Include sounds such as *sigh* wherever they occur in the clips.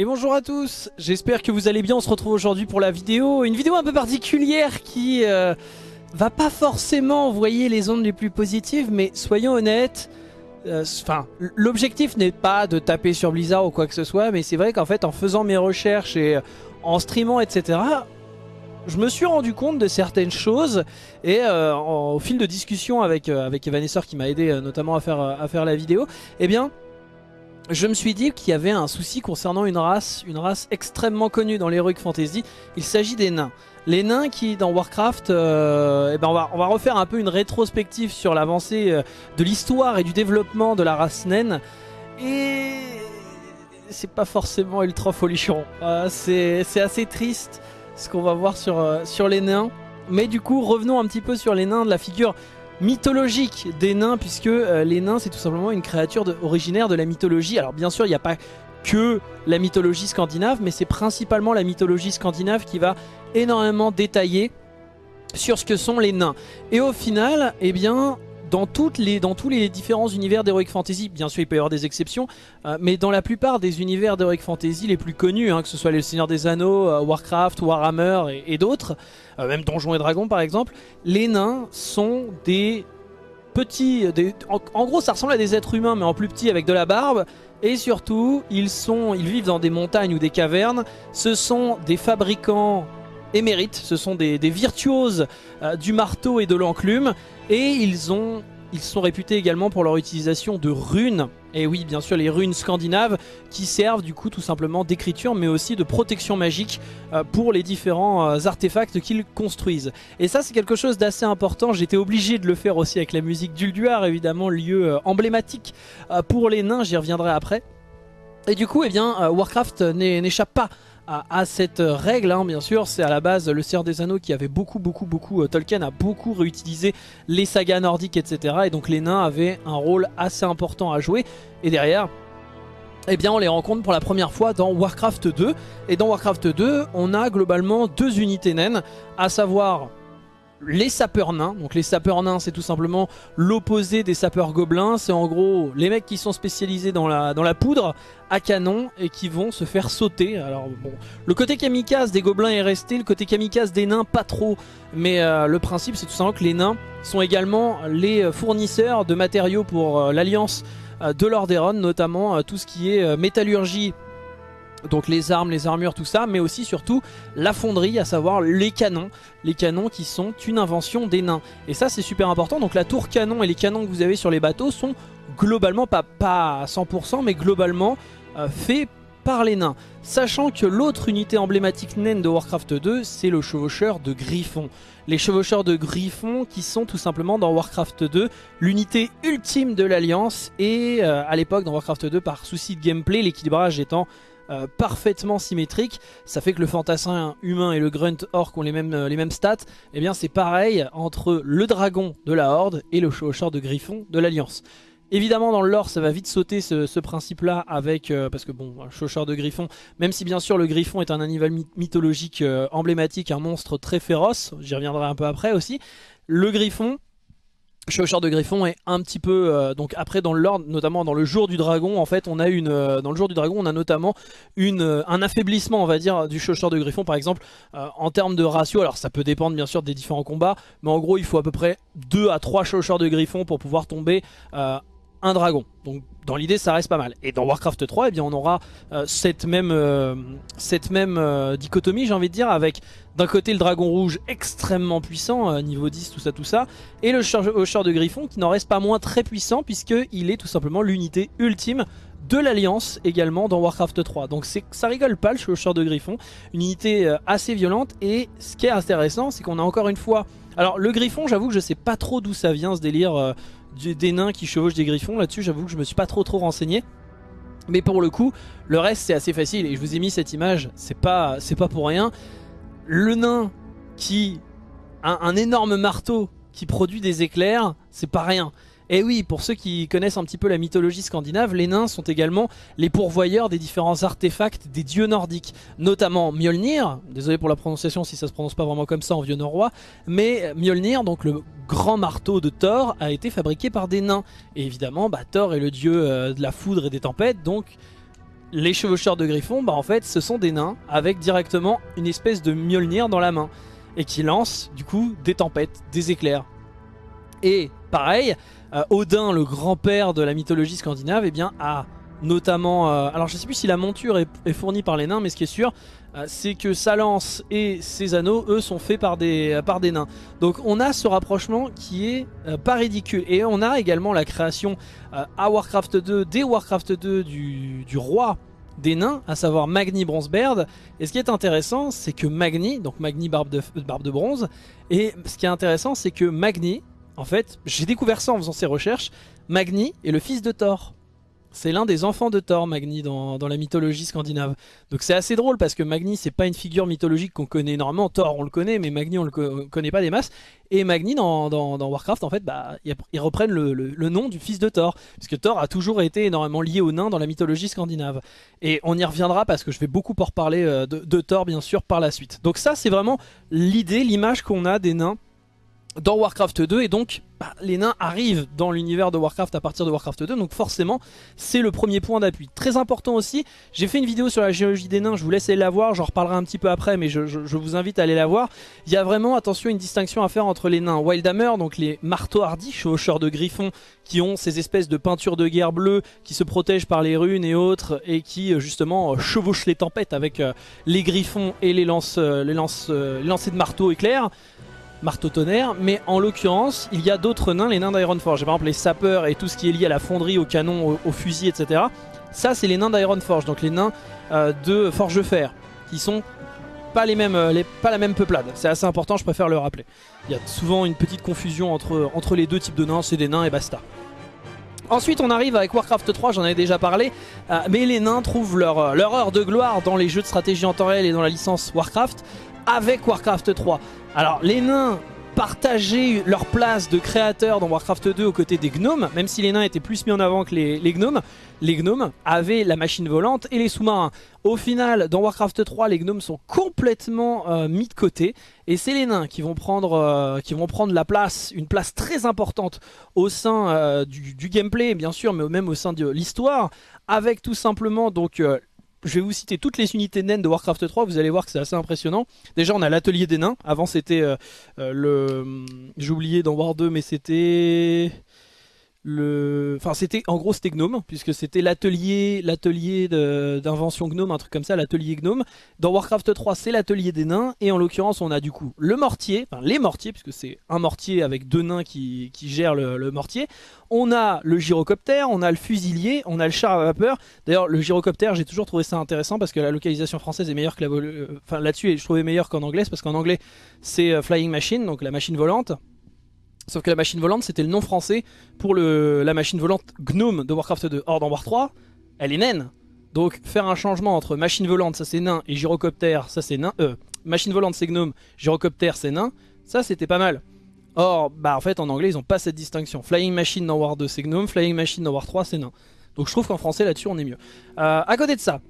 Et bonjour à tous, j'espère que vous allez bien, on se retrouve aujourd'hui pour la vidéo, une vidéo un peu particulière qui euh, va pas forcément envoyer les ondes les plus positives, mais soyons honnêtes, euh, enfin l'objectif n'est pas de taper sur Blizzard ou quoi que ce soit, mais c'est vrai qu'en fait en faisant mes recherches et euh, en streamant etc, je me suis rendu compte de certaines choses et au fil de discussion avec, avec Evanesceur qui m'a aidé notamment à faire la vidéo, eh bien je me suis dit qu'il y avait un souci concernant une race, une race extrêmement connue dans l'Heroic Fantasy. Il s'agit des nains. Les nains qui, dans Warcraft, euh, eh ben on, va, refaire un peu une rétrospective sur l'avancée euh, de l'histoire et du développement de la race naine. Et c'est pas forcément ultra folichon. Euh, c'est assez triste ce qu'on va voir sur les nains. Mais du coup, revenons un petit peu sur les nains de la figure mythologique des nains, puisque euh, les nains c'est tout simplement une créature originaire de la mythologie. Alors bien sûr il n'y a pas que la mythologie scandinave, mais c'est principalement la mythologie scandinave qui va énormément détailler sur ce que sont les nains. Et au final, eh bien, dans, toutes les, dans tous les différents univers d'Heroic Fantasy, bien sûr il peut y avoir des exceptions, euh, mais dans la plupart des univers d'Heroic Fantasy les plus connus, hein, que ce soit les Seigneurs des Anneaux, euh, Warcraft, Warhammer et, d'autres, euh, même Donjons et Dragons par exemple, les nains sont des petits... en, gros ça ressemble à des êtres humains mais en plus petit avec de la barbe, et surtout ils, sont, ils vivent dans des montagnes ou des cavernes, ce sont des fabricants émérites, ce sont des, virtuoses du marteau et de l'enclume, et ils ont ils sont réputés également pour leur utilisation de runes. Et oui, bien sûr, les runes scandinaves qui servent du coup tout simplement d'écriture, mais aussi de protection magique euh, pour les différents euh, artefacts qu'ils construisent. Et ça, c'est quelque chose d'assez important. J'étais obligé de le faire aussi avec la musique d'Ulduar, évidemment, lieu euh, emblématique pour les nains. J'y reviendrai après. Et du coup, eh bien, Warcraft n'échappe pas à, cette règle, hein, bien sûr. C'est à la base le Seigneur des Anneaux qui avait beaucoup, beaucoup, beaucoup... Euh, Tolkien a beaucoup réutilisé les sagas nordiques, etc. Et donc les nains avaient un rôle assez important à jouer. Et derrière... Eh bien on les rencontre pour la première fois dans Warcraft 2 et dans Warcraft 2 on a globalement deux unités naines à savoir les sapeurs nains. Donc les sapeurs nains c'est tout simplement l'opposé des sapeurs gobelins. C'est en gros les mecs qui sont spécialisés dans la, poudre à canon et qui vont se faire sauter. Alors bon, le côté kamikaze des gobelins est resté, le côté kamikaze des nains pas trop. Mais euh, le principe c'est tout simplement que les nains sont également les fournisseurs de matériaux pour euh, l'alliance euh, de Lordaeron, notamment tout ce qui est métallurgie donc les armes, les armures, tout ça, mais aussi surtout la fonderie, à savoir les canons. Les canons qui sont une invention des nains. Et ça c'est super important, donc la tour canon et les canons que vous avez sur les bateaux sont globalement, pas, pas à 100%, mais globalement euh, faits par les nains. Sachant que l'autre unité emblématique naine de Warcraft 2, c'est le chevaucheur de griffons. Les chevaucheurs de griffons qui sont tout simplement dans Warcraft 2 l'unité ultime de l'Alliance et euh, à l'époque dans Warcraft 2 par souci de gameplay, l'équilibrage étant euh, parfaitement symétrique. Ça fait que le fantassin humain et le grunt orc ont les mêmes, euh, les stats. Et eh bien c'est pareil entre le dragon de la horde et le chevaucheur de griffon de l'alliance. Évidemment dans le lore ça va vite sauter ce, principe là avec euh, parce que bon un chaucheur de griffon même si bien sûr le griffon est un animal mythologique emblématique un monstre très féroce j'y reviendrai un peu après aussi le griffon Chevaucheur de Griffon est un petit peu euh, donc après dans l'ordre notamment dans le jour du dragon en fait on a une euh, dans le jour du dragon on a notamment une euh, un affaiblissement on va dire du Chevaucheur de Griffon par exemple en termes de ratio. Alors ça peut dépendre bien sûr des différents combats mais en gros il faut à peu près 2 à 3 Chevaucheurs de Griffon pour pouvoir tomber un dragon. Donc dans l'idée ça reste pas mal. Et dans Warcraft 3 eh bien, on aura euh, cette même, euh, cette même euh, dichotomie j'ai envie de dire avec d'un côté le dragon rouge extrêmement puissant, niveau 10 tout ça tout ça, et le hocheur de griffon qui n'en reste pas moins très puissant puisqu'il est tout simplement l'unité ultime de l'Alliance également dans Warcraft 3. Donc ça rigole pas le hocheur de griffon, une unité assez violente et ce qui est intéressant c'est qu'on a encore une fois... Alors le griffon j'avoue que je sais pas trop d'où ça vient ce délire des nains qui chevauchent des griffons. Là-dessus, j'avoue que je me suis pas trop trop renseigné. Mais pour le coup, le reste c'est assez facile et je vous ai mis cette image, c'est pas, pas pour rien. Le nain qui a un énorme marteau qui produit des éclairs, c'est pas rien. Et oui, pour ceux qui connaissent un petit peu la mythologie scandinave, les nains sont également les pourvoyeurs des différents artefacts des dieux nordiques, notamment Mjolnir, désolé pour la prononciation si ça se prononce pas vraiment comme ça en vieux norrois, mais Mjolnir, donc le grand marteau de Thor, a été fabriqué par des nains. Et évidemment, bah, Thor est le dieu euh, de la foudre et des tempêtes, donc les chevaucheurs de griffons, bah en fait ce sont des nains avec directement une espèce de Mjolnir dans la main et qui lancent du coup des tempêtes, des éclairs. Et pareil, euh, Odin, le grand-père de la mythologie scandinave, eh bien, a notamment... Euh, alors je sais plus si la monture est, fournie par les nains, mais ce qui est sûr, euh, c'est que sa lance et ses anneaux, eux, sont faits par des, nains. Donc on a ce rapprochement qui est pas ridicule. Et on a également la création à Warcraft 2, des Warcraft 2 du, roi des nains, à savoir Magni Bronzebeard. Et ce qui est intéressant, c'est que Magni, donc Magni barbe de bronze, et ce qui est intéressant, c'est que Magni, en fait, j'ai découvert ça en faisant ces recherches, Magni est le fils de Thor. C'est l'un des enfants de Thor, Magni, dans, la mythologie scandinave. Donc c'est assez drôle parce que Magni, c'est pas une figure mythologique qu'on connaît énormément. Thor, on le connaît, mais Magni, on le connaît pas des masses. Et Magni, dans, Warcraft, en fait, bah, ils reprennent le, nom du fils de Thor. Parce que Thor a toujours été énormément lié aux nains dans la mythologie scandinave. Et on y reviendra parce que je vais beaucoup pour reparler euh, de Thor, bien sûr, par la suite. Donc ça, c'est vraiment l'idée, l'image qu'on a des nains dans Warcraft 2 et donc bah, les nains arrivent dans l'univers de Warcraft à partir de Warcraft 2 donc forcément c'est le premier point d'appui. Très important aussi, j'ai fait une vidéo sur la géologie des nains, je vous laisse aller la voir, j'en reparlerai un petit peu après mais je, vous invite à aller la voir. Il y a vraiment attention une distinction à faire entre les nains Wildhammer, donc les marteaux hardis, chevaucheurs de griffons qui ont ces espèces de peintures de guerre bleues qui se protègent par les runes et autres et qui euh, justement euh, chevauchent les tempêtes avec euh, les griffons et les lances, les lances, les lancers de marteau éclairs marteau tonnerre, mais en l'occurrence, il y a d'autres nains, les nains d'Ironforge. Par exemple, les sapeurs et tout ce qui est lié à la fonderie, au canon, au, fusil, etc. Ça, c'est les nains d'Ironforge, donc les nains euh, de Forge-Fer, qui sont pas, les mêmes, euh, pas la même peuplade. C'est assez important, je préfère le rappeler. Il y a souvent une petite confusion entre, les deux types de nains, c'est des nains et basta. Ensuite on arrive avec Warcraft 3, j'en avais déjà parlé, euh, mais les nains trouvent leur, leur heure de gloire dans les jeux de stratégie en temps réel et dans la licence Warcraft avec Warcraft 3. Alors les nains partageaient leur place de créateur dans Warcraft 2 aux côtés des gnomes, même si les nains étaient plus mis en avant que les, gnomes, les gnomes avaient la machine volante et les sous-marins. Au final, dans Warcraft 3, les gnomes sont complètement euh, mis de côté et c'est les nains qui vont, prendre, euh, qui vont prendre la place, une place très importante au sein euh, du, du, gameplay bien sûr, mais même au sein de l'histoire, avec tout simplement donc je vais vous citer toutes les unités naines de Warcraft 3, vous allez voir que c'est assez impressionnant. Déjà on a l'atelier des nains, avant c'était euh, euh, le... J'ai oublié dans War 2 mais c'était le... Enfin c'était en gros c'était Gnome puisque c'était l'atelier l'atelier d'invention Gnome, un truc comme ça, l'atelier Gnome. Dans Warcraft 3 c'est l'atelier des nains et en l'occurrence on a du coup le mortier, enfin les mortiers puisque c'est un mortier avec deux nains qui, gèrent le, mortier. On a le gyrocoptère, on a le fusilier, on a le char à vapeur. D'ailleurs le gyrocoptère j'ai toujours trouvé ça intéressant parce que la localisation française est meilleure que la... Euh, enfin là-dessus je trouvais meilleur qu'en anglais parce qu'en anglais c'est euh, Flying Machine, donc la machine volante. Sauf que la machine volante, c'était le nom français pour le, la machine volante Gnome de Warcraft 2. Or, dans War 3, elle est naine. Donc, faire un changement entre machine volante, ça c'est nain, et gyrocoptère, ça c'est nain. Euh, machine volante c'est gnome, gyrocoptère c'est nain. Ça, c'était pas mal. Or, bah en fait, en anglais, ils ont pas cette distinction. Flying Machine dans War 2, c'est gnome. Flying Machine dans War 3, c'est nain. Donc, je trouve qu'en français, là-dessus, on est mieux. Euh, à côté de ça,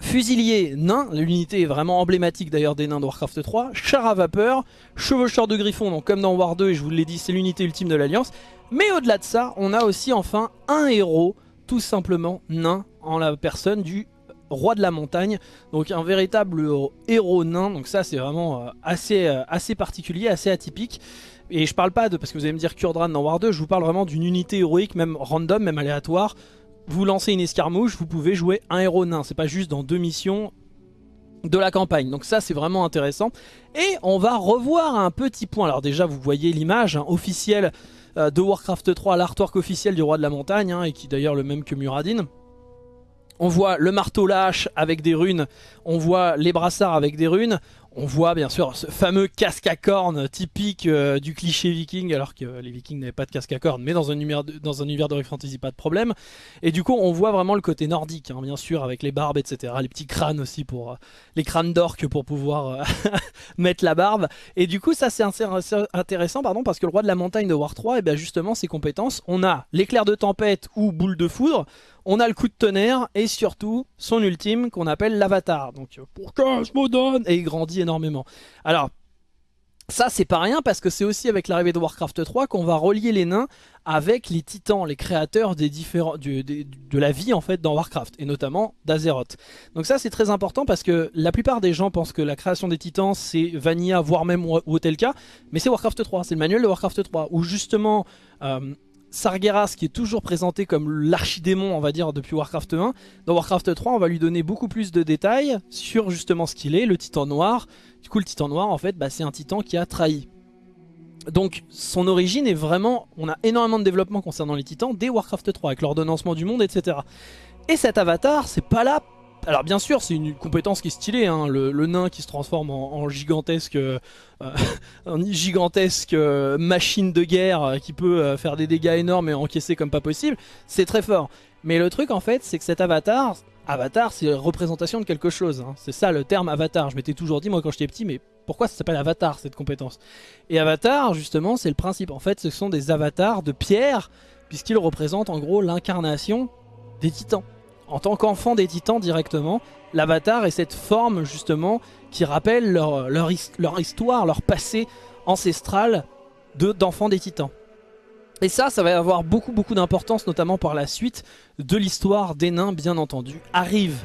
Fusilier, nain, l'unité est vraiment emblématique d'ailleurs des nains de Warcraft 3. Char à vapeur, chevaucheur de griffon, donc comme dans War 2, et je vous l'ai dit, c'est l'unité ultime de l'Alliance. Mais au-delà de ça, on a aussi enfin un héros, tout simplement nain, en la personne du roi de la montagne. Donc un véritable héros nain, donc ça c'est vraiment euh, assez, euh, assez particulier, assez atypique. Et je parle pas de, parce que vous allez me dire Kurdran dans War 2, je vous parle vraiment d'une unité héroïque, même random, même aléatoire, vous lancez une escarmouche, vous pouvez jouer un héros nain. C'est pas juste dans deux missions de la campagne. Donc ça c'est vraiment intéressant. Et on va revoir un petit point. Alors déjà vous voyez l'image hein, officielle euh, de Warcraft 3, l'artwork officiel du roi de la montagne, hein, et qui d'ailleurs le même que Muradin. On voit le marteau lâche avec des runes, on voit les brassards avec des runes, on voit bien sûr ce fameux casque à cornes typique euh, du cliché viking, alors que les vikings n'avaient pas de casque à cornes, mais dans un univers de, dans Fantasy, pas de problème. Et du coup, on voit vraiment le côté nordique, hein, bien sûr, avec les barbes, etc. Les petits crânes aussi, pour euh, les crânes d'orques pour pouvoir euh, *laughs* mettre la barbe. Et du coup, ça c'est intéressant, pardon, parce que le roi de la montagne de War 3, et eh bien justement, ses compétences, on a l'éclair de tempête ou boule de foudre, on a le coup de tonnerre, et surtout, son ultime, qu'on appelle l'avatar. Donc, pour je me donne Et il grandit énormément. Alors, Ça c'est pas rien parce que c'est aussi avec l'arrivée de Warcraft 3 qu'on va relier les nains avec les titans, les créateurs des différents, de la vie en fait dans Warcraft et notamment d'Azeroth. Donc ça c'est très important parce que la plupart des gens pensent que la création des titans c'est Vanilla voire même Wotelka mais c'est Warcraft 3, c'est le manuel de Warcraft 3 où justement euh, Sargeras qui est toujours présenté comme l'archidémon on va dire depuis Warcraft 1 dans Warcraft 3 on va lui donner beaucoup plus de détails sur justement ce qu'il est, le titan noir. Du coup le titan noir en fait bah, c'est un titan qui a trahi. Donc son origine est vraiment, on a énormément de développement concernant les titans dès Warcraft 3 avec l'ordonnancement du monde etc. Et cet avatar c'est pas là alors bien sûr c'est une compétence qui est stylée, hein, le, nain qui se transforme en, gigantesque, euh, *laughs* euh, machine de guerre euh, qui peut faire des dégâts énormes et encaisser comme pas possible, c'est très fort. Mais le truc en fait c'est que cet avatar, avatar c'est représentation de quelque chose, hein. c'est ça le terme avatar, je m'étais toujours dit moi quand j'étais petit mais pourquoi ça s'appelle avatar cette compétence? Et avatar justement c'est le principe, en fait ce sont des avatars de pierre puisqu'ils représentent en gros l'incarnation des titans en tant qu'enfant des titans directement, l'avatar est cette forme justement qui rappelle leur, histoire, leur passé ancestral d'enfants des titans. Et ça, ça va avoir beaucoup beaucoup d'importance, notamment par la suite de l'histoire des nains, bien entendu. Arrive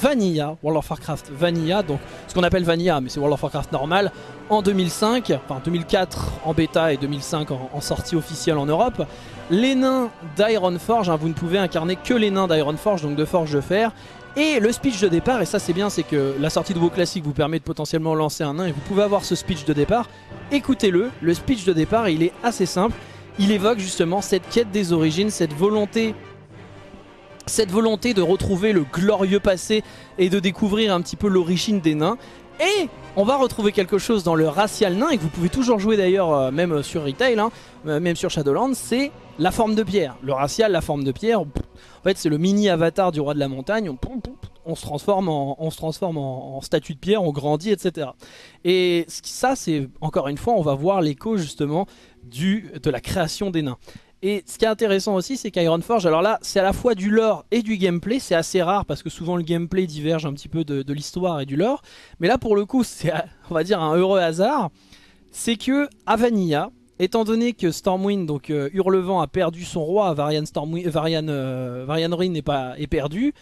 Vanilla, World of Warcraft Vanilla, donc ce qu'on appelle Vanilla, mais c'est World of Warcraft normal, en 2005, enfin 2004 en bêta et 2005 en, sortie officielle en Europe. Les nains d'Ironforge, hein, vous ne pouvez incarner que les nains d'Ironforge, donc de Forge de Fer. Et le speech de départ, et ça c'est bien, c'est que la sortie de vos classiques vous permet de potentiellement lancer un nain et vous pouvez avoir ce speech de départ. Écoutez-le, le speech de départ il est assez simple. Il évoque justement cette quête des origines, cette volonté cette volonté de retrouver le glorieux passé et de découvrir un petit peu l'origine des nains. Et on va retrouver quelque chose dans le racial nain et que vous pouvez toujours jouer d'ailleurs euh, même sur Retail, hein, euh, même sur Shadowlands, c'est la forme de pierre. Le racial, la forme de pierre, en fait c'est le mini avatar du roi de la montagne, on, se transforme, en, statue de pierre, on grandit, etc. Et ça c'est, encore une fois, on va voir l'écho justement de la création des nains. Et ce qui est intéressant aussi, c'est qu'Ironforge, alors là, c'est à la fois du lore et du gameplay. C'est assez rare parce que souvent le gameplay diverge un petit peu de, l'histoire et du lore. Mais là, pour le coup, *laughs* c'est, on va dire, un heureux hasard. C'est que à Vanilla, étant donné que Stormwind, donc euh, Hurlevent, a perdu son roi, Varian, Stormwind, Varian, euh, pas est perdu,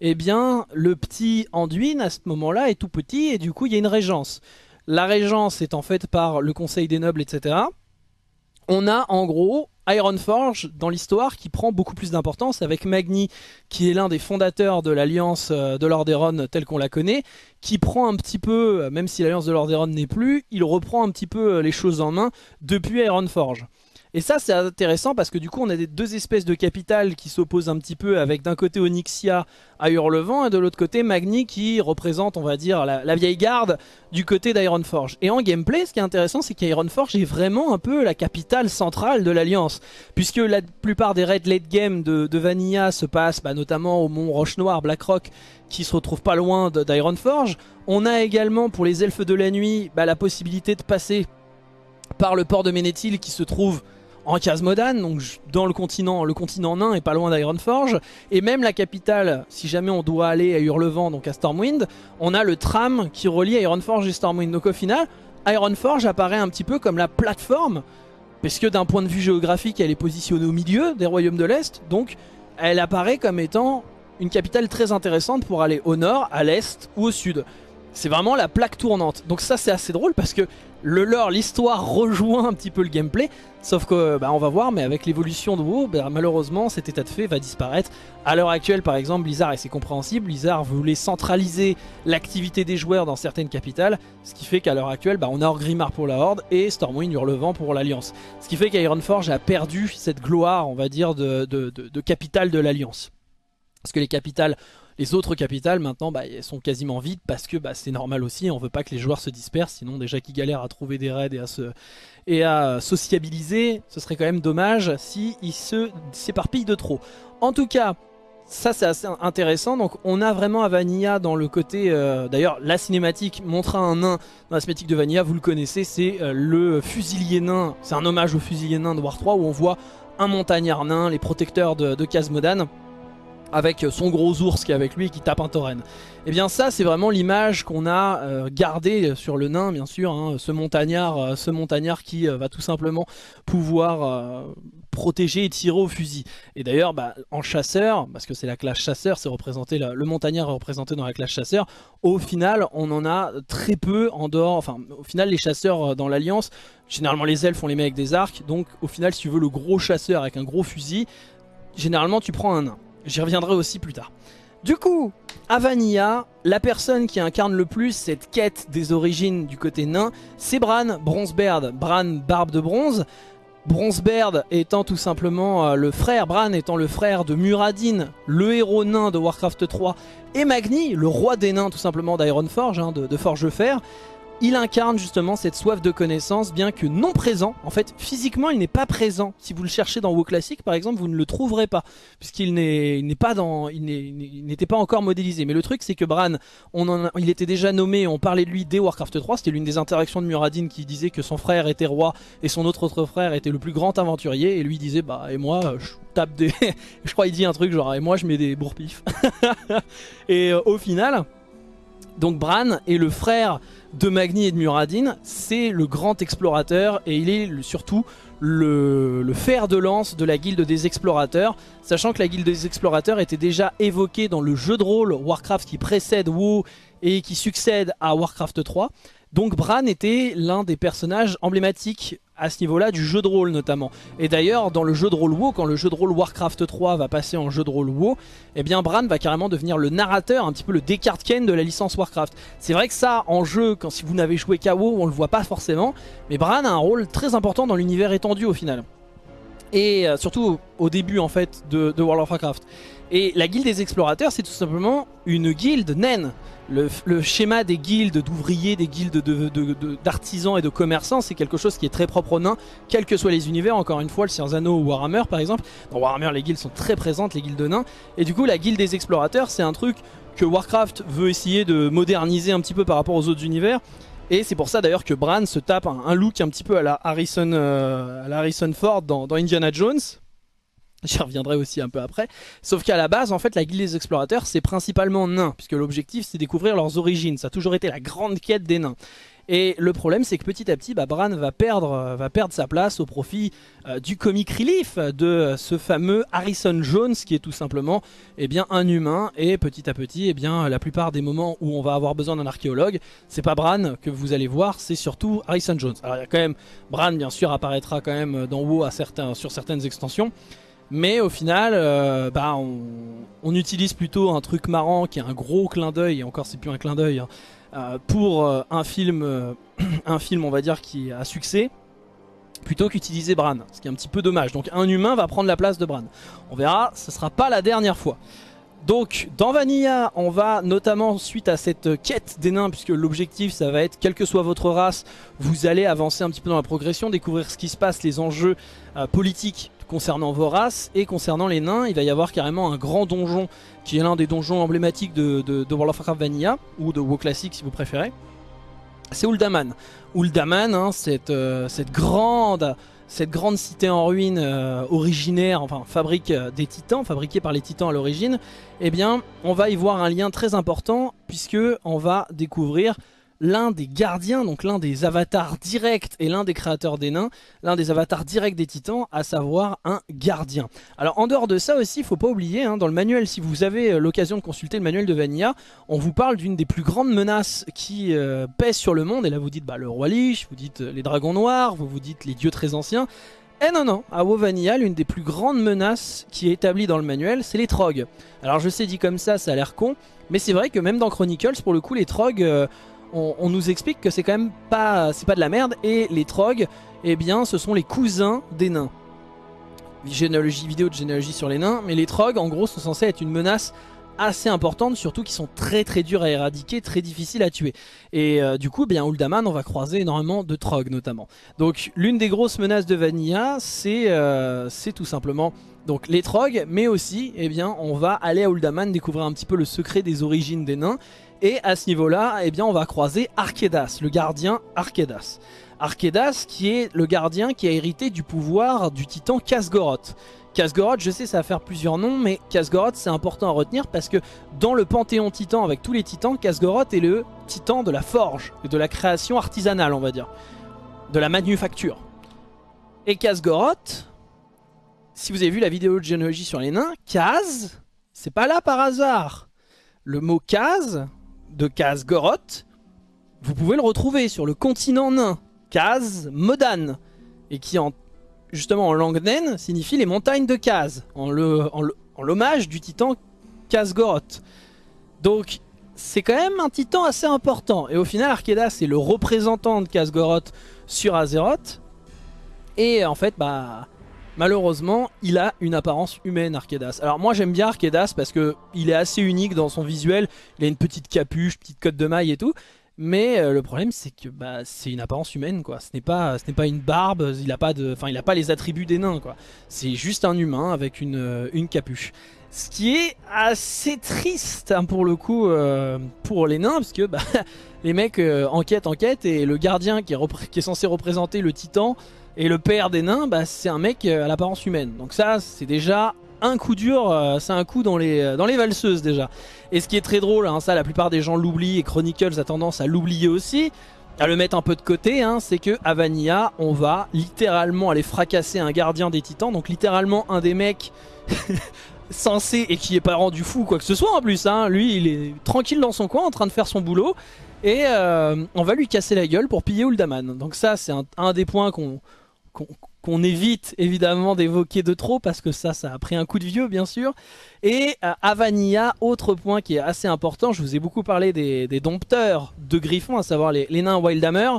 eh bien, le petit Anduin, à ce moment-là, est tout petit et du coup, il y a une régence. La régence est en fait par le Conseil des Nobles, etc. On a en gros Ironforge dans l'histoire qui prend beaucoup plus d'importance avec Magni qui est l'un des fondateurs de l'alliance euh, de Lordaeron telle qu'on la connaît qui prend un petit peu, euh, même si l'alliance de Lordaeron n'est plus, il reprend un petit peu euh, les choses en main depuis Ironforge. Et ça c'est intéressant parce que du coup on a des deux espèces de capitales qui s'opposent un petit peu avec d'un côté Onyxia à Hurlevent et de l'autre côté Magni qui représente on va dire la, vieille garde du côté d'Ironforge. Et en gameplay ce qui est intéressant c'est qu'Ironforge est vraiment un peu la capitale centrale de l'alliance puisque la plupart des raids late game de, Vanilla se passent bah, notamment au mont Roche Noire, Blackrock qui se retrouve pas loin d'Ironforge. On a également pour les elfes de la nuit bah, la possibilité de passer par le port de Ménéthil qui se trouve en Casmodan, donc dans le continent, le continent nain et pas loin d'Ironforge. Et même la capitale, si jamais on doit aller à Hurlevent, donc à Stormwind, on a le tram qui relie Ironforge et Stormwind. Donc au final, Ironforge apparaît un petit peu comme la plateforme, parce que d'un point de vue géographique, elle est positionnée au milieu des royaumes de l'Est, donc elle apparaît comme étant une capitale très intéressante pour aller au nord, à l'est ou au sud. C'est vraiment la plaque tournante. Donc ça c'est assez drôle parce que le lore, l'histoire rejoint un petit peu le gameplay. Sauf que, bah, on va voir, mais avec l'évolution de WoW, bah, malheureusement, cet état de fait va disparaître. À l'heure actuelle, par exemple, Blizzard, et c'est compréhensible, Blizzard voulait centraliser l'activité des joueurs dans certaines capitales. Ce qui fait qu'à l'heure actuelle, bah, on a Orgrimmar pour la Horde et Stormwind Hurlevent pour l'Alliance. Ce qui fait qu'Ironforge a perdu cette gloire, on va dire, de, de capitale de l'Alliance. Parce que les capitales les autres capitales maintenant bah, elles sont quasiment vides parce que bah, c'est normal aussi, on veut pas que les joueurs se dispersent, sinon déjà qu'ils galèrent à trouver des raids et à, se, sociabiliser, ce serait quand même dommage s'ils se s'éparpillent de trop. En tout cas, ça c'est assez intéressant, donc on a vraiment à Vanilla dans le côté, euh, d'ailleurs la cinématique montra un nain dans la cinématique de Vanilla, vous le connaissez, c'est euh, le fusilier nain, c'est un hommage au fusilier nain de War 3 où on voit un montagnard nain, les protecteurs de, de Casmodan avec son gros ours qui est avec lui et qui tape un tauren. Et eh bien ça c'est vraiment l'image qu'on a euh, gardée sur le nain bien sûr, hein, ce montagnard euh, ce montagnard qui euh, va tout simplement pouvoir protéger et tirer au fusil. Et d'ailleurs bah, en chasseur, parce que c'est la classe chasseur, c'est représenté le montagnard est représenté dans la classe chasseur, au final on en a très peu en dehors, enfin au final les chasseurs dans l'alliance, généralement les elfes on les met avec des arcs, donc au final si tu veux le gros chasseur avec un gros fusil, généralement tu prends un nain. J'y reviendrai aussi plus tard. Du coup, à Vanilla, la personne qui incarne le plus cette quête des origines du côté nain, c'est Bran Bronzebeard. Bran Barbe de Bronze. Bronzebeard étant tout simplement euh, le frère, Bran étant le frère de Muradin, le héros nain de Warcraft 3, et Magni, le roi des nains tout simplement d'Ironforge, hein, de, de Forge-Fer il incarne justement cette soif de connaissance, bien que non présent. En fait, physiquement, il n'est pas présent. Si vous le cherchez dans WoW Classic, par exemple, vous ne le trouverez pas, puisqu'il n'était pas encore modélisé. Mais le truc, c'est que Bran, il était déjà nommé, on parlait de lui dès Warcraft 3. C'était l'une des interactions de Muradin qui disait que son frère était roi et son autre autre frère était le plus grand aventurier. Et lui disait, bah et moi, je tape des, *laughs* je crois il dit un truc genre, et moi je mets des bourpifs. *laughs* et euh, au final, donc Bran est le frère de Magni et de Muradin, c'est le grand explorateur et il est surtout le, fer de lance de la guilde des explorateurs, sachant que la guilde des explorateurs était déjà évoquée dans le jeu de rôle Warcraft qui précède WoW et qui succède à Warcraft 3. Donc Bran était l'un des personnages emblématiques à ce niveau-là du jeu de rôle notamment. Et d'ailleurs dans le jeu de rôle WoW, quand le jeu de rôle Warcraft 3 va passer en jeu de rôle WoW, eh bien Bran va carrément devenir le narrateur, un petit peu le Descartes Ken de la licence Warcraft. C'est vrai que ça en jeu, quand si vous n'avez joué qu'à WoW, on le voit pas forcément, mais Bran a un rôle très important dans l'univers étendu au final. Et euh, surtout au, début en fait de, de World of Warcraft. Et la guilde des explorateurs c'est tout simplement une guilde naine le, schéma des guildes d'ouvriers, des guildes d'artisans et de commerçants, c'est quelque chose qui est très propre aux nains, quels que soient les univers, encore une fois, le Seigneur ou Warhammer par exemple. Dans Warhammer, les guildes sont très présentes, les guildes de nains. Et du coup, la guilde des explorateurs, c'est un truc que Warcraft veut essayer de moderniser un petit peu par rapport aux autres univers. Et c'est pour ça d'ailleurs que Bran se tape un, look un petit peu à la Harrison, euh, à la Harrison Ford dans Indiana Jones. *laughs* J'y reviendrai aussi un peu après. Sauf qu'à la base, en fait, la guilde des explorateurs, c'est principalement nains, puisque l'objectif, c'est découvrir leurs origines. Ça a toujours été la grande quête des nains. Et le problème, c'est que petit à petit, bah, Bran va perdre, euh, va perdre sa place au profit euh, du comic relief de ce fameux Harrison Jones, qui est tout simplement eh bien, un humain. Et petit à petit, eh bien, la plupart des moments où on va avoir besoin d'un archéologue, c'est pas Bran que vous allez voir, c'est surtout Harrison Jones. Alors il y a quand même, Bran bien sûr apparaîtra quand même dans WoW sur certaines extensions. Mais au final, euh, bah, on, utilise plutôt un truc marrant qui est un gros clin d'œil, et encore c'est plus un clin d'œil, hein, euh, pour euh, un, film, *clears throat* un film on va dire qui a succès, plutôt qu'utiliser Bran, ce qui est un petit peu dommage. Donc un humain va prendre la place de Bran. On verra, ce sera pas la dernière fois. Donc dans Vanilla, on va notamment suite à cette quête des nains, puisque l'objectif ça va être, quelle que soit votre race, vous allez avancer un petit peu dans la progression, découvrir ce qui se passe, les enjeux politiques concernant vos races et concernant les nains il va y avoir carrément un grand donjon qui est l'un des donjons emblématiques de, World of Warcraft Vanilla ou de WoW Classic si vous préférez. C'est Uldaman. Uldaman hein, cette, euh, cette, grande cette grande cité en ruine euh, originaire, enfin fabrique euh, des titans, fabriquée par les titans à l'origine, eh bien on va y voir un lien très important puisque on va découvrir l'un des gardiens, donc l'un des avatars directs et l'un des créateurs des nains, l'un des avatars directs des titans, à savoir un gardien. Alors en dehors de ça aussi, il faut pas oublier, hein, dans le manuel, si vous avez euh, l'occasion de consulter le manuel de Vanilla, on vous parle d'une des plus grandes menaces qui euh, pèsent sur le monde, et là vous dites bah, le roi Lich, vous dites euh, les dragons noirs, vous vous dites les dieux très anciens, eh non non, à WoW Vanilla, l'une des plus grandes menaces qui est établie dans le manuel, c'est les trogs. Alors je sais dit comme ça, ça a l'air con, mais c'est vrai que même dans Chronicles, pour le coup, les trogs, on, nous explique que c'est quand même pas, c'est pas de la merde. Et les trogs, eh bien, ce sont les cousins des nains. Généalogie vidéo de généalogie sur les nains. Mais les trogs, en gros, sont censés être une menace assez importante, surtout qui sont très très durs à éradiquer, très difficiles à tuer. Et euh, du coup, bien Uldaman, on va croiser énormément de trogs notamment. Donc l'une des grosses menaces de Vanilla, c'est euh, tout simplement donc les trogs, mais aussi, eh bien, on va aller à Uldaman découvrir un petit peu le secret des origines des nains et à ce niveau-là, eh on va croiser Arkedas, le gardien Arkedas. Arkedas qui est le gardien qui a hérité du pouvoir du titan Kasgoroth. Kasgoroth, je sais ça va faire plusieurs noms, mais Kasgoroth c'est important à retenir parce que dans le panthéon titan avec tous les titans, Kasgoroth est le titan de la forge, de la création artisanale on va dire, de la manufacture. Et Kasgoroth, si vous avez vu la vidéo de généalogie sur les nains, Kaz, c'est pas là par hasard. Le mot Kaz, de Kasgoroth, vous pouvez le retrouver sur le continent nain, Kaz Modan, et qui en justement en langue naine, signifie les montagnes de Kaz, en l'hommage du titan Kazgoroth. Donc c'est quand même un titan assez important. Et au final, Arkedas est le représentant de Kazgoroth sur Azeroth. Et en fait, bah malheureusement, il a une apparence humaine, Arkedas. Alors moi j'aime bien Arkedas parce que il est assez unique dans son visuel. Il a une petite capuche, petite cotte de maille et tout. Mais euh, le problème c'est que bah, c'est une apparence humaine quoi. Ce n'est pas, ce pas une barbe, il n'a pas, de, il a pas les attributs des nains quoi. C'est juste un humain avec une, euh, capuche. Ce qui est assez triste hein, pour le coup euh, pour les nains parce que bah, *laughs* les mecs enquêtent, enquêtent et le gardien qui est, censé représenter le titan et le père des nains bah, c'est un mec à l'apparence humaine. Donc ça c'est déjà un coup dur, euh, c'est un coup dans les, euh, dans les valseuses déjà. Et ce qui est très drôle, hein, ça la plupart des gens l'oublient et Chronicles a tendance à l'oublier aussi, à le mettre un peu de côté, hein, c'est que Vanilla, on va littéralement aller fracasser un gardien des titans, donc littéralement un des mecs *laughs* censés et qui est pas rendu fou quoi que ce soit en plus. Hein. Lui, il est tranquille dans son coin en train de faire son boulot. Et euh, on va lui casser la gueule pour piller Uldaman. Donc ça, c'est un, des points qu'on qu'on évite évidemment d'évoquer de trop parce que ça, ça a pris un coup de vieux bien sûr. Et euh, à Vanilla, autre point qui est assez important, je vous ai beaucoup parlé des, dompteurs de griffons, à savoir les, nains Wildhammer.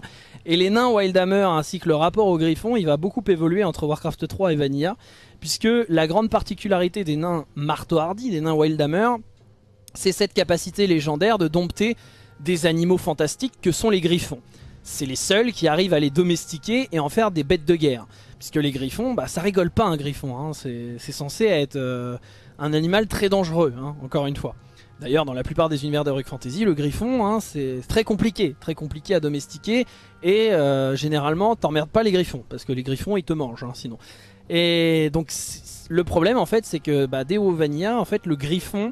Et les nains Wildhammer ainsi que le rapport aux griffons, il va beaucoup évoluer entre Warcraft 3 et Vanilla. Puisque la grande particularité des nains marteau hardy, des nains Wildhammer, c'est cette capacité légendaire de dompter des animaux fantastiques que sont les griffons. C'est les seuls qui arrivent à les domestiquer et en faire des bêtes de guerre. Puisque les griffons, bah, ça rigole pas un griffon. Hein. C'est censé être euh, un animal très dangereux, hein, encore une fois. D'ailleurs, dans la plupart des univers d'Heroic Fantasy, le griffon, hein, c'est très compliqué. Très compliqué à domestiquer. Et euh, généralement, t'emmerdes pas les griffons. Parce que les griffons, ils te mangent, sinon. Et donc, le problème, en fait, c'est que bah, dès Vanilla, en fait, le griffon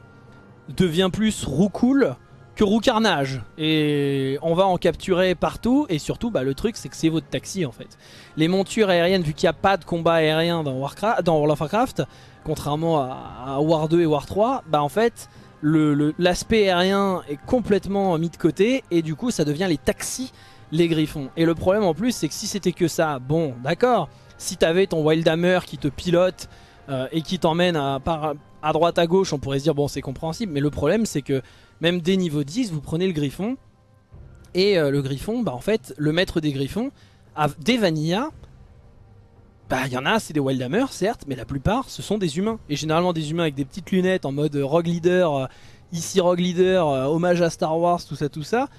devient plus roucoule que Roucarnage. Et on va en capturer partout. Et surtout, bah, le truc, c'est que c'est votre taxi en fait. Les montures aériennes, vu qu'il n'y a pas de combat aérien dans, Warcraft, dans World of Warcraft, contrairement à, War 2 et War 3, bah en fait, l'aspect aérien est complètement mis de côté. Et du coup, ça devient les taxis, les griffons. Et le problème en plus, c'est que si c'était que ça, bon, d'accord. Si t'avais ton Wildhammer qui te pilote euh, et qui t'emmène à, à droite à gauche, on pourrait se dire bon c'est compréhensible, mais le problème c'est que même dès niveau 10, vous prenez le griffon. Et euh, le griffon, bah en fait, le maître des griffons, des Vanilla, bah il y en a, c'est des Wildhammer, certes, mais la plupart, ce sont des humains. Et généralement des humains avec des petites lunettes en mode Rogue Leader, euh, ici Rogue Leader, euh, hommage à Star Wars, tout ça, tout ça.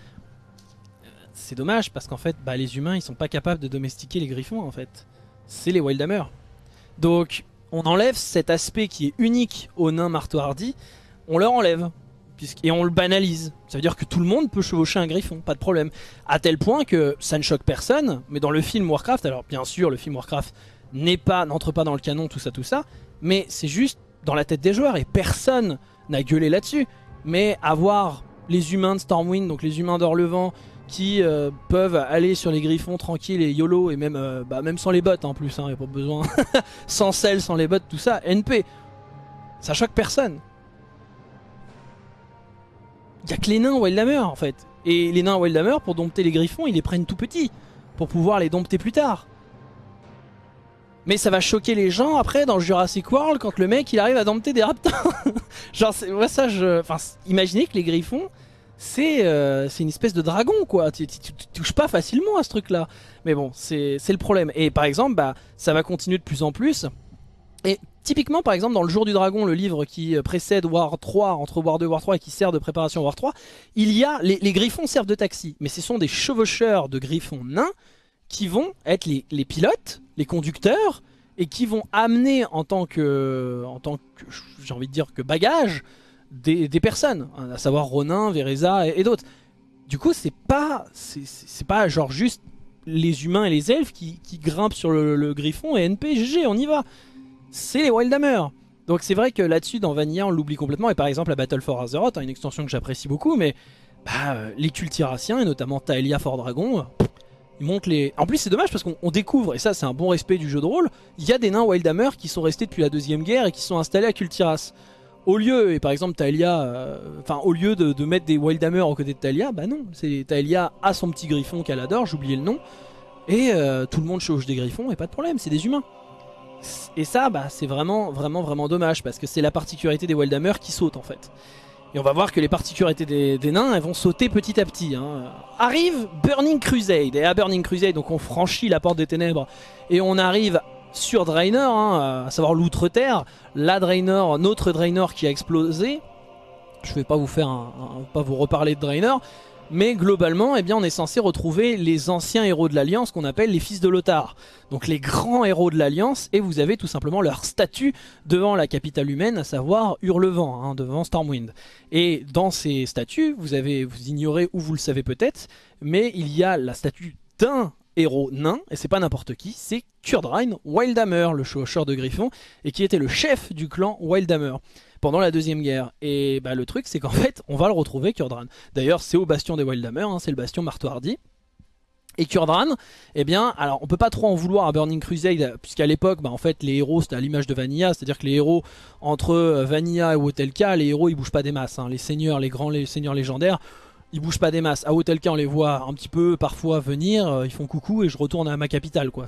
C'est dommage parce qu'en fait, bah, les humains, ils sont pas capables de domestiquer les griffons, en fait. C'est les Wildhammer. Donc, on enlève cet aspect qui est unique aux nains marteau hardy, on leur enlève et on le banalise. Ça veut dire que tout le monde peut chevaucher un griffon, pas de problème. À tel point que ça ne choque personne, mais dans le film Warcraft, alors bien sûr le film Warcraft n'est pas, n'entre pas dans le canon, tout ça, tout ça, mais c'est juste dans la tête des joueurs et personne n'a gueulé là-dessus. Mais avoir les humains de Stormwind, donc les humains d'Orlevent, qui euh, peuvent aller sur les griffons tranquilles et YOLO, et même, euh, bah, sans les bottes en plus, il hein, n'y a pas besoin, *laughs* sans sel, sans les bottes, tout ça, NP, ça choque personne. Il y a que les nains Wildhammer en fait. Et les nains Wildhammer, pour dompter les griffons, ils les prennent tout petits. Pour pouvoir les dompter plus tard. Mais ça va choquer les gens après dans Jurassic World quand le mec il arrive à dompter des raptors. *laughs* Genre, moi ça je. Enfin, imaginez que les griffons, euh, c'est une espèce de dragon quoi. Tu, touches pas facilement à ce truc là. Mais bon, c'est le problème. Et par exemple, bah, ça va continuer de plus en plus. Et typiquement par exemple dans le jour du dragon, le livre qui euh, précède War 3, entre War 2 et War 3 et qui sert de préparation à War 3, il y a, les, griffons servent de taxi, mais ce sont des chevaucheurs de griffons nains qui vont être les, pilotes, les conducteurs, et qui vont amener en tant que, en tant que j'ai envie de dire que bagage, des, personnes, à savoir Ronin, Vereza et, d'autres. Du coup c'est pas, c'est pas genre juste les humains et les elfes qui, grimpent sur le, le griffon et NP, GG, on y va c'est les Wildhammer. Donc c'est vrai que là-dessus, dans Vanilla, on l'oublie complètement. Et par exemple, la Battle for Azeroth, hein, une extension que j'apprécie beaucoup, mais bah, euh, les cultiraciens, et notamment Taelia Fort Dragon, ils montrent les... En plus, c'est dommage parce qu'on découvre, et ça c'est un bon respect du jeu de rôle, il y a des nains Wildhammer qui sont restés depuis la Deuxième Guerre et qui sont installés à Cultiras. Au lieu, et par exemple Taelia, euh, enfin au lieu de, mettre des Wildhammer aux côtés de Taelia, bah non, c'est Taelia a son petit griffon qu'elle adore, oublié le nom, et euh, tout le monde chauche des griffons et pas de problème, c'est des humains. Et ça, bah, c'est vraiment, vraiment, vraiment dommage parce que c'est la particularité des Wildhammer qui saute en fait. Et on va voir que les particularités des, nains, elles vont sauter petit à petit. Hein. Arrive Burning Crusade. Et à Burning Crusade, donc on franchit la porte des ténèbres et on arrive sur Draenor, hein, à savoir l'outre-terre. La Draenor, notre Draenor qui a explosé. Je vais pas vous faire pas vous reparler de Draenor. Mais globalement, eh on est censé retrouver les anciens héros de l'Alliance qu'on appelle les fils de Lothar. Donc les grands héros de l'Alliance, et vous avez tout simplement leur statue devant la capitale humaine, à savoir Hurlevent, hein, devant Stormwind. Et dans ces statues, vous, avez, vous ignorez ou vous le savez peut-être, mais il y a la statue d'un héros nain, et c'est pas n'importe qui, c'est Kurdrain Wildhammer, le chaucheur de griffon, et qui était le chef du clan Wildhammer pendant la deuxième guerre. Et bah, le truc c'est qu'en *laughs* fait on va le retrouver Kurdran. D'ailleurs c'est au bastion des Wildhammer, hein, c'est le bastion marteau Et Kurdran, eh bien, alors on peut pas trop en vouloir à Burning Crusade, puisqu'à l'époque, bah, en fait, les héros c'était à l'image de Vanilla, c'est-à-dire que les héros entre euh, Vanilla et Wotelka, les héros ils bougent pas des masses, hein. les seigneurs, les grands les seigneurs légendaires, ils bougent pas des masses. À Wotelka on les voit un petit peu parfois venir, euh, ils font coucou et je retourne à ma capitale quoi.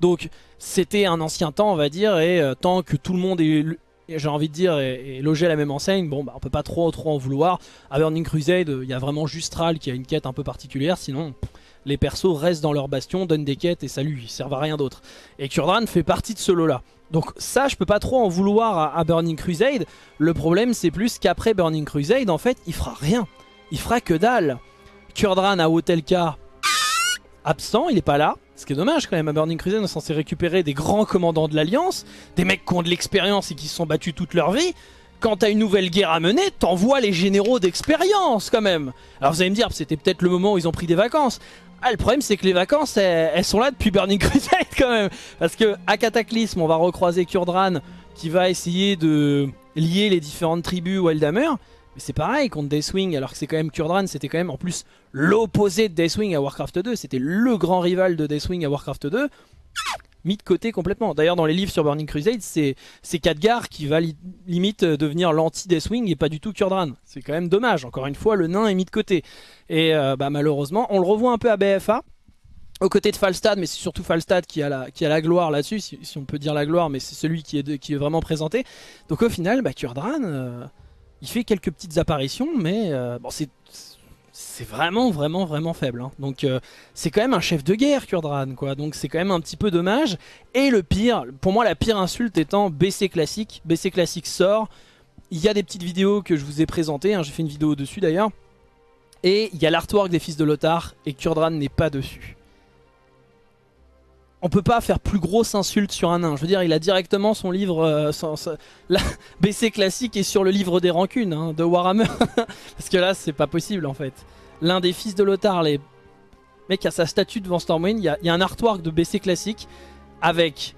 Donc c'était un ancien temps on va dire et euh, tant que tout le monde est j'ai envie de dire, et, loger la même enseigne, bon bah on peut pas trop trop en vouloir. À Burning Crusade, il y a vraiment juste Ral qui a une quête un peu particulière, sinon les persos restent dans leur bastion, donnent des quêtes et salut, ils servent à rien d'autre. Et Kurdran fait partie de ce lot-là. Donc ça, je peux pas trop en vouloir à, Burning Crusade. Le problème, c'est plus qu'après Burning Crusade, en fait, il fera rien. Il fera que dalle. Kurdran à Hotelka, absent, il est pas là. Ce qui est dommage quand même, à Burning Crusade on est censé récupérer des grands commandants de l'Alliance, des mecs qui ont de l'expérience et qui se sont battus toute leur vie. Quand t'as une nouvelle guerre à mener, t'envoies les généraux d'expérience quand même. Alors vous allez me dire, c'était peut-être le moment où ils ont pris des vacances. Ah, le problème c'est que les vacances, elles, sont là depuis Burning *laughs* Crusade quand même. Parce que à Cataclysme, on va recroiser Kurdran qui va essayer de lier les différentes tribus Wildhammer. Mais c'est pareil contre Deathwing, alors que c'est quand même Kurdran, c'était quand même en plus l'opposé de Deathwing à Warcraft 2. C'était le grand rival de Deathwing à Warcraft 2. Mis de côté complètement. D'ailleurs, dans les livres sur Burning Crusade, c'est Khadgar qui va limite devenir l'anti-Deathwing et pas du tout Kurdran. C'est quand même dommage. Encore une fois, le nain est mis de côté. Et euh, bah, malheureusement, on le revoit un peu à BFA. Aux côtés de Falstad, mais c'est surtout Falstad qui a la, qui a la gloire là-dessus, si, on peut dire la gloire, mais c'est celui qui est, qui est vraiment présenté. Donc au final, bah, Kurdran... Euh, il fait quelques petites apparitions, mais euh, c'est vraiment, vraiment, vraiment faible. Hein. Donc euh, c'est quand même un chef de guerre, Kurdran, quoi. Donc c'est quand même un petit peu dommage. Et le pire, pour moi, la pire insulte étant BC Classique. BC Classique sort. Il y a des petites vidéos que je vous ai présentées. Hein. J'ai fait une vidéo dessus d'ailleurs. Et il y a l'artwork des fils de Lothar. Et Kurdran n'est pas dessus on peut pas faire plus grosse insulte sur un nain. Je veux dire, il a directement son livre, euh, la *laughs* BC classique est sur le livre des rancunes hein, de Warhammer. *laughs* Parce que là, c'est pas possible en fait. L'un des fils de Lothar, les mec a sa statue devant Stormwind. Il y, a un artwork de BC classique avec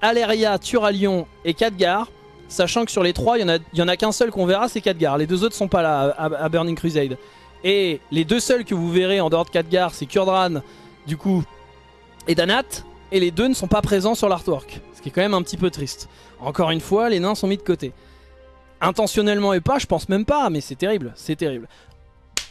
Aleria, Turalion et Khadgar. Sachant que sur les trois, il y en a, qu'un seul qu'on verra, c'est Khadgar. Les deux autres sont pas là à, Burning Crusade. Et les deux seuls que vous verrez en dehors de Khadgar, c'est Kurdran, du coup, et Danat, et les deux ne sont pas présents sur l'artwork. Ce qui est quand même un petit peu triste. Encore une fois, les nains sont mis de côté. Intentionnellement et pas, je pense même pas, mais c'est terrible, c'est terrible.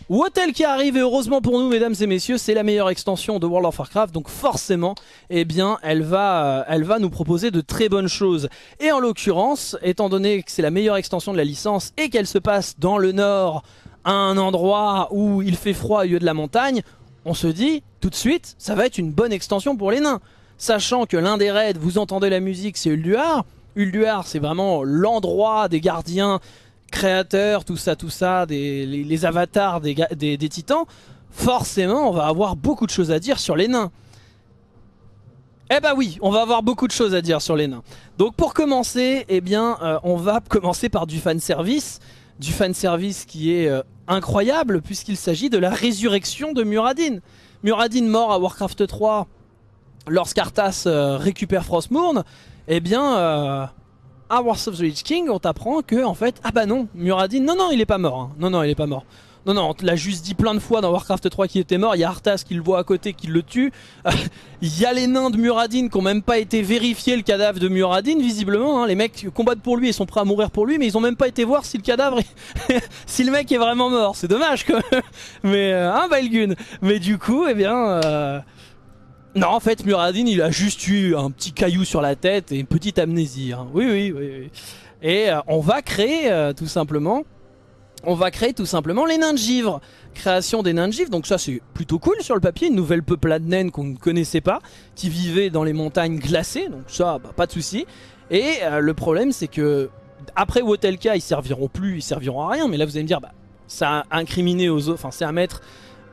Wotel qui arrive et heureusement pour nous mesdames et messieurs c'est la meilleure extension de World of Warcraft donc forcément eh bien elle va, euh, elle va nous proposer de très bonnes choses et en l'occurrence étant donné que c'est la meilleure extension de la licence et qu'elle se passe dans le nord à un endroit où il fait froid au lieu de la montagne on se dit tout de suite, ça va être une bonne extension pour les nains. Sachant que l'un des raids, vous entendez la musique, c'est Ulduar. Ulduar, c'est vraiment l'endroit des gardiens, créateurs, tout ça, tout ça, des, les, avatars des, titans. Forcément, on va avoir beaucoup de choses à dire sur les nains. Eh bah oui, on va avoir beaucoup de choses à dire sur les nains. Donc pour commencer, eh bien, euh, on va commencer par du fanservice. Du fanservice qui est euh, incroyable puisqu'il s'agit de la résurrection de Muradin. Muradin mort à Warcraft 3 lorsqu'Arthas euh, récupère Frostmourne. eh bien, euh, à Wars of the Lich King, on t'apprend que, en fait, ah bah non, Muradin, non, non, il est pas mort. hein. Non, non, il est pas mort. Non, non, on te l'a juste dit plein de fois dans Warcraft 3 qu'il était mort. Il y a Arthas qui le voit à côté, qui le tue. *laughs* Il y a les nains de Muradin qui ont même pas été vérifier le cadavre de Muradin, visiblement. hein. Les mecs combattent pour lui et sont prêts à mourir pour lui, mais ils ont même pas été voir si le cadavre, *laughs* si le mec est vraiment mort. C'est dommage, quand *laughs* même. Mais, euh, hein, Valgun Mais du coup, eh bien... euh, Non, en fait, Muradin, il a juste eu un petit caillou sur la tête et une petite amnésie. hein. Oui, oui, oui, oui. Et euh, on va créer, tout simplement... On va créer tout simplement les nains de givre. Création des nains de givre, donc ça c'est plutôt cool sur le papier. Une nouvelle peuplade naine qu'on ne connaissait pas, qui vivait dans les montagnes glacées, donc ça, bah, pas de souci. Et euh, le problème c'est que après Wotelka, ils serviront plus, ils serviront à rien. Mais là vous allez me dire, bah, ça a incriminé aux autres, enfin c'est à mettre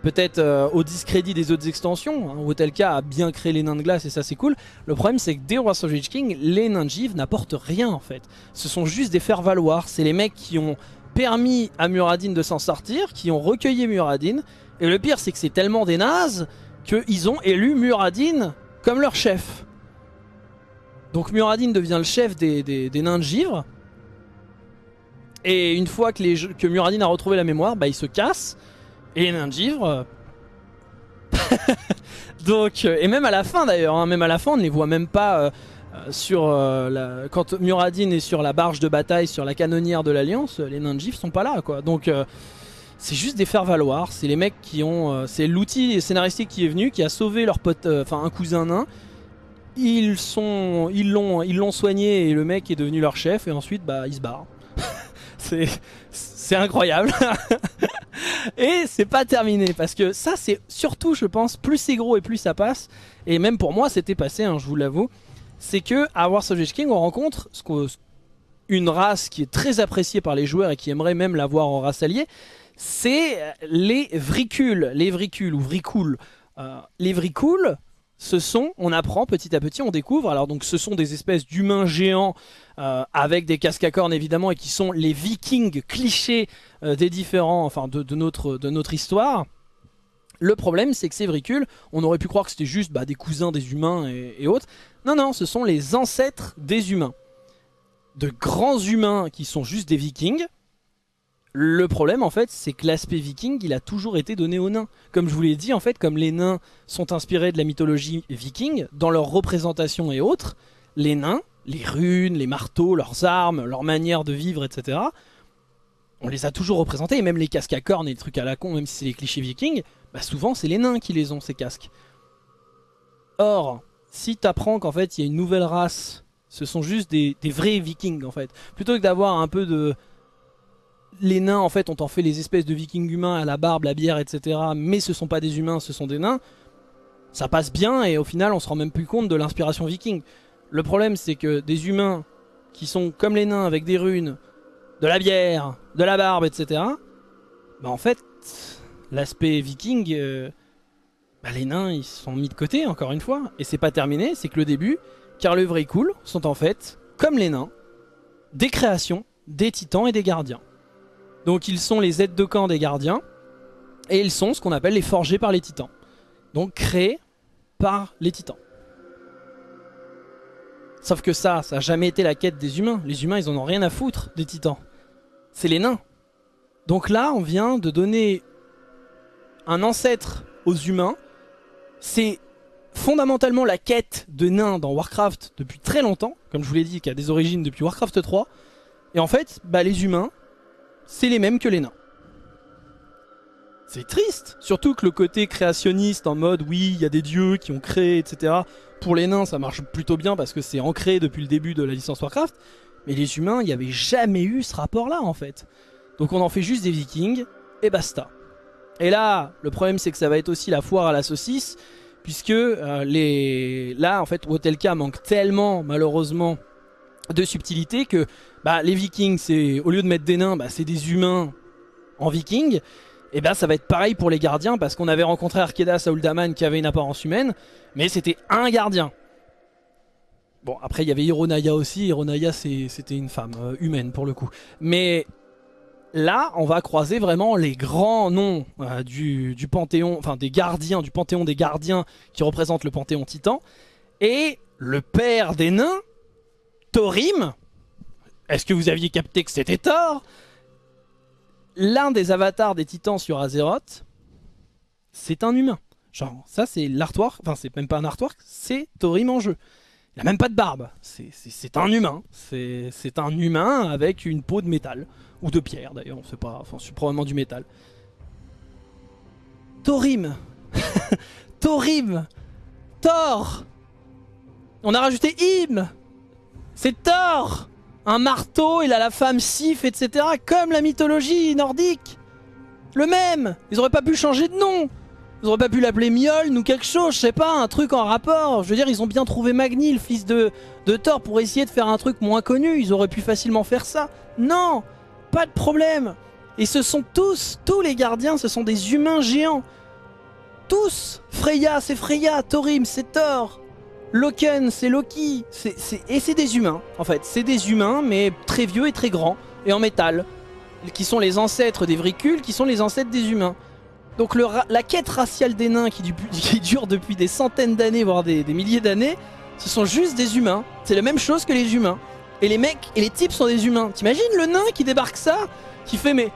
peut-être euh, au discrédit des autres extensions. Hein. Wotelka a bien créé les nains de glace et ça c'est cool. Le problème c'est que dès Lich King, les nains de givre n'apportent rien en fait. Ce sont juste des faire-valoir. C'est les mecs qui ont permis à Muradin de s'en sortir, qui ont recueilli Muradin. Et le pire c'est que c'est tellement des nazes qu'ils ont élu Muradin comme leur chef. Donc Muradin devient le chef des, des- nains de givre. Et une fois que, les, Muradin a retrouvé la mémoire, bah il se casse. Et les nains de givre... euh, *laughs* Donc, euh, et même à la fin d'ailleurs, hein, même à la fin on ne les voit même pas euh, sur euh, la- quand Muradin est sur la barge de bataille, sur la canonnière de l'Alliance, les nains de givre sont pas là quoi. Donc euh, c'est juste des faire valoir, c'est les mecs qui ont, euh, c'est l'outil scénaristique qui est venu, qui a sauvé leur pote, enfin un cousin nain. Ils sont, ils l'ont, ils l'ont soigné et le mec est devenu leur chef et ensuite bah il se barre. *laughs* c'est, c'est incroyable. *laughs* et c'est pas terminé parce que ça c'est surtout je pense plus c'est gros et plus ça passe et même pour moi c'était passé hein, je vous l'avoue c'est que à Wars of King on rencontre une race qui est très appréciée par les joueurs et qui aimerait même l'avoir en race alliée c'est les vricules les vricules ou vricoules Euh, les vricoules ce sont, on apprend petit à petit, on découvre, alors donc ce sont des espèces d'humains géants euh, avec des casques à cornes évidemment et qui sont les vikings clichés euh, des différents, enfin de, notre, de notre histoire. Le problème c'est que ces vricules, on aurait pu croire que c'était juste bah, des cousins des humains et autres. Non, non, ce sont les ancêtres des humains. De grands humains qui sont juste des vikings. Le problème en fait c'est que l'aspect viking il a toujours été donné aux nains. Comme je vous l'ai dit en fait comme les nains sont inspirés de la mythologie viking dans leur représentation et autres, les nains, les runes, les marteaux, leurs armes, leur manière de vivre etc. On les a toujours représentés et même les casques à cornes et les trucs à la con même si c'est les clichés vikings, bah souvent c'est les nains qui les ont ces casques. Or, si t'apprends qu'en fait il y a une nouvelle race, ce sont juste des, vrais vikings en fait, plutôt que d'avoir un peu de les nains en fait ont en fait les espèces de vikings humains à la barbe, la bière, etc. Mais ce sont pas des humains, ce sont des nains. Ça passe bien et au final on se rend même plus compte de l'inspiration viking. Le problème c'est que des humains qui sont comme les nains avec des runes, de la bière, de la barbe, etc. Bah en fait l'aspect viking, euh, bah les nains ils sont mis de côté encore une fois. Et c'est pas terminé, c'est que le début, car le vrai cool sont en fait, comme les nains, des créations, des titans et des gardiens. Donc ils sont les aides de camp des gardiens. Et ils sont ce qu'on appelle les forgés par les titans. Donc créés par les titans. Sauf que ça, ça n'a jamais été la quête des humains. Les humains, ils en ont rien à foutre des titans. C'est les nains. Donc là, on vient de donner un ancêtre aux humains. C'est fondamentalement la quête de nains dans Warcraft depuis très longtemps. Comme je vous l'ai dit, qui a des origines depuis Warcraft 3. Et en fait, bah, les humains, c'est les mêmes que les nains. C'est triste, surtout que le côté créationniste en mode oui, il y a des dieux qui ont créé, etc. Pour les nains, ça marche plutôt bien parce que c'est ancré depuis le début de la licence Warcraft. Mais les humains, il n'y avait jamais eu ce rapport-là en fait. Donc on en fait juste des vikings et basta. Et là, le problème c'est que ça va être aussi la foire à la saucisse, puisque euh, les... là en fait Wotelka manque tellement malheureusement de subtilité que bah, les vikings, c'est au lieu de mettre des nains, bah, c'est des humains en viking. Et ben ça va être pareil pour les gardiens parce qu'on avait rencontré Arkedas à Uldaman qui avait une apparence humaine, mais c'était un gardien. Bon après il y avait Hironaya aussi, Hironaya c'est- c'était une femme euh, humaine pour le coup. Mais là on va croiser vraiment les grands noms euh, du, du panthéon, enfin des gardiens, du panthéon des gardiens qui représentent le panthéon titan. Et le père des nains, Thorim, est-ce que vous aviez capté que c'était Thor? L'un des avatars des titans sur Azeroth, c'est un humain. Genre, ça c'est l'artwork, enfin c'est même pas un artwork, c'est Thorim en jeu. Il a même pas de barbe, c'est un humain. C'est un humain avec une peau de métal. Ou de pierre d'ailleurs, on sait pas, enfin c'est probablement du métal. Thorim *laughs* Thorim Thor On a rajouté Im C'est Thor Un marteau, il a la femme Sif, etc. Comme la mythologie nordique Le même Ils auraient pas pu changer de nom Ils auraient pas pu l'appeler Mjoln ou quelque chose, je sais pas, un truc en rapport. Je veux dire, ils ont bien trouvé Magni, le fils de, de Thor, pour essayer de faire un truc moins connu. Ils auraient pu facilement faire ça. Non Pas de problème Et ce sont tous, tous les gardiens, ce sont des humains géants tous Freya, c'est Freya, Thorim, c'est Thor, Loken, c'est Loki, et c'est des humains, en fait. C'est des humains, mais très vieux et très grands, et en métal, qui sont les ancêtres des vricules, qui sont les ancêtres des humains. Donc la quête raciale des nains *laughs* qui, dure depuis des centaines d'années, voire des, des milliers d'années, ce sont juste des humains. C'est la même chose que les humains. Et les mecs et les types sont des humains. T'imagines le nain qui débarque ça Qui fait mais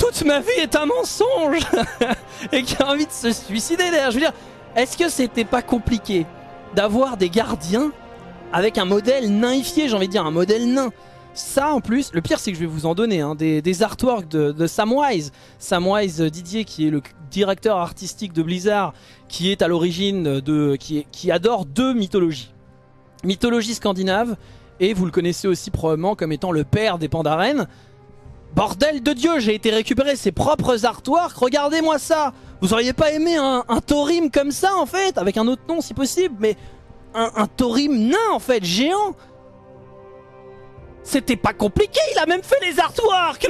toute ma vie est un mensonge *laughs* et qui a envie de se suicider d'ailleurs. Je veux dire, est-ce que c'était pas compliqué d'avoir des gardiens avec un modèle nainifié, j'ai envie de dire, un modèle nain? Ça en plus, le pire c'est que je vais vous en donner, hein, des, artworks de, Samwise. Samwise Didier qui est le directeur artistique de Blizzard, qui est à l'origine de... Qui adore deux mythologies. Mythologie scandinave, et vous le connaissez aussi probablement comme étant le père des Pandaren. Bordel de Dieu, j'ai été récupérer ses propres artworks, regardez-moi ça. Vous auriez pas aimé un, un Thorim comme ça en fait, avec un autre nom si possible, mais un, un Thorim nain en fait, géant. C'était pas compliqué, il a même fait les artworks.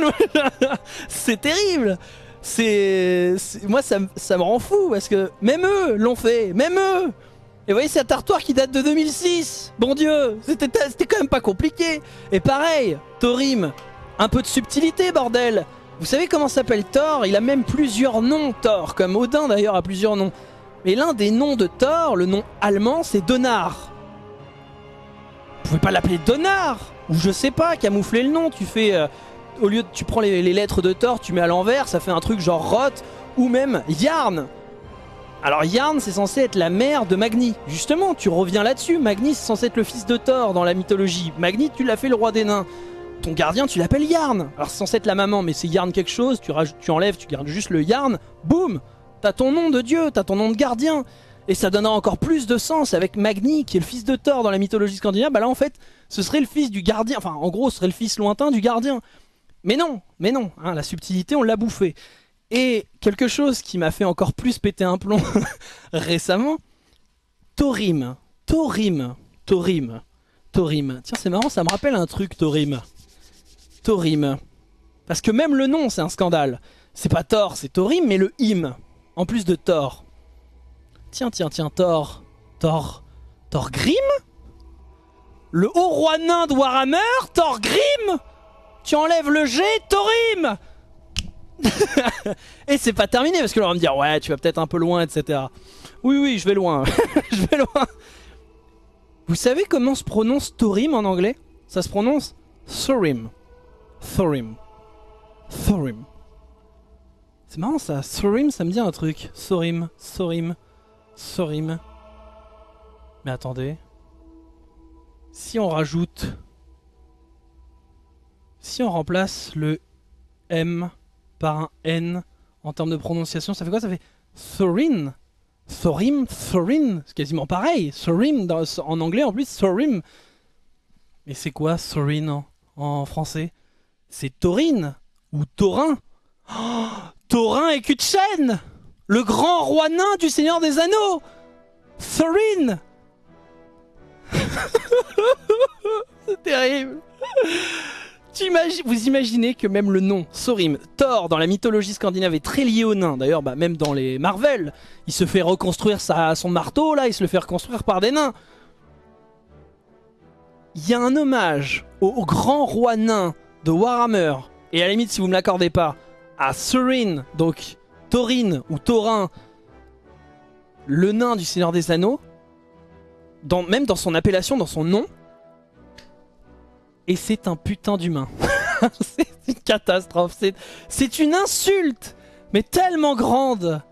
*laughs* C'est terrible. C'est Moi ça me rend fou, parce que même eux l'ont fait, même eux et vous voyez cet artwork qui date de 2006 Bon Dieu, c'était quand même pas compliqué. Et pareil, Thorim, un peu de subtilité, bordel. Vous savez comment s'appelle Thor? Il a même plusieurs noms, Thor, comme Odin d'ailleurs a plusieurs noms. Mais l'un des noms de Thor, le nom allemand, c'est Donar. Vous pouvez pas l'appeler Donar Ou je sais pas, camoufler le nom, tu fais... Euh, au lieu de... Tu prends les, lettres de Thor, tu mets à l'envers, ça fait un truc genre Roth, ou même Yarn alors Yarn c'est censé être la mère de Magni. Justement, tu reviens là-dessus. Magni c'est censé être le fils de Thor dans la mythologie. Magni tu l'as fait le roi des nains ton gardien, tu l'appelles Yarn. Alors c'est censé être la maman, mais c'est Yarn quelque chose, tu, enlèves, tu gardes juste le Yarn, boum T'as ton nom de dieu, t'as ton nom de gardien. Et ça donnera encore plus de sens avec Magni, qui est le fils de Thor dans la mythologie scandinave. Bah là, en fait, ce serait le fils du gardien. Enfin, en gros, ce serait le fils lointain du gardien. Mais non, mais non, hein, la subtilité, on l'a bouffé. Et quelque chose qui m'a fait encore plus péter un plomb *laughs* récemment, Thorim. Thorim. Thorim. Thorim. Tiens, c'est marrant, ça me rappelle un truc, Thorim. Thorim. Parce que même le nom, c'est un scandale. C'est pas Thor, c'est Thorim, mais le him. En plus de Thor. Tiens, tiens, tiens, Thor. Thor. Thor Grim Le haut roi nain de Warhammer Thor Grim Tu enlèves le G, Thorim *laughs* Et c'est pas terminé, parce que là on va me dire, ouais, tu vas peut-être un peu loin, etc. Oui, oui, je vais loin. *laughs* je vais loin. Vous savez comment se prononce Thorim en anglais? Ça se prononce Thorim. Thorim. Thorim. C'est marrant ça, Thorim ça me dit un truc. Thorim, Thorim, Thorim. Mais attendez. Si on rajoute... Si on remplace le M par un N en termes de prononciation, ça fait quoi? Ça fait Thorin. Thorim, Thorin, c'est quasiment pareil. Thorim en anglais en plus, Thorim. Mais c'est quoi Thorin en, français? C'est Taurine ou Taurin. Oh, *gasps* Taurin et Kutchen Le grand roi nain du Seigneur des Anneaux Thorin *laughs* C'est terrible Vous imaginez que même le nom, Sorim, Thor, dans la mythologie scandinave est très lié au nain. D'ailleurs, bah, même dans les Marvel, il se fait reconstruire son marteau, là, il se le fait reconstruire par des nains. Il y a un hommage au grand roi nain de Warhammer, et à la limite si vous me l'accordez pas, à Surin, donc Thorin ou Thorin, le nain du Seigneur des Anneaux, même dans son appellation, dans son nom, et c'est un putain d'humain. *laughs* c'est une catastrophe, c'est une insulte, mais tellement grande.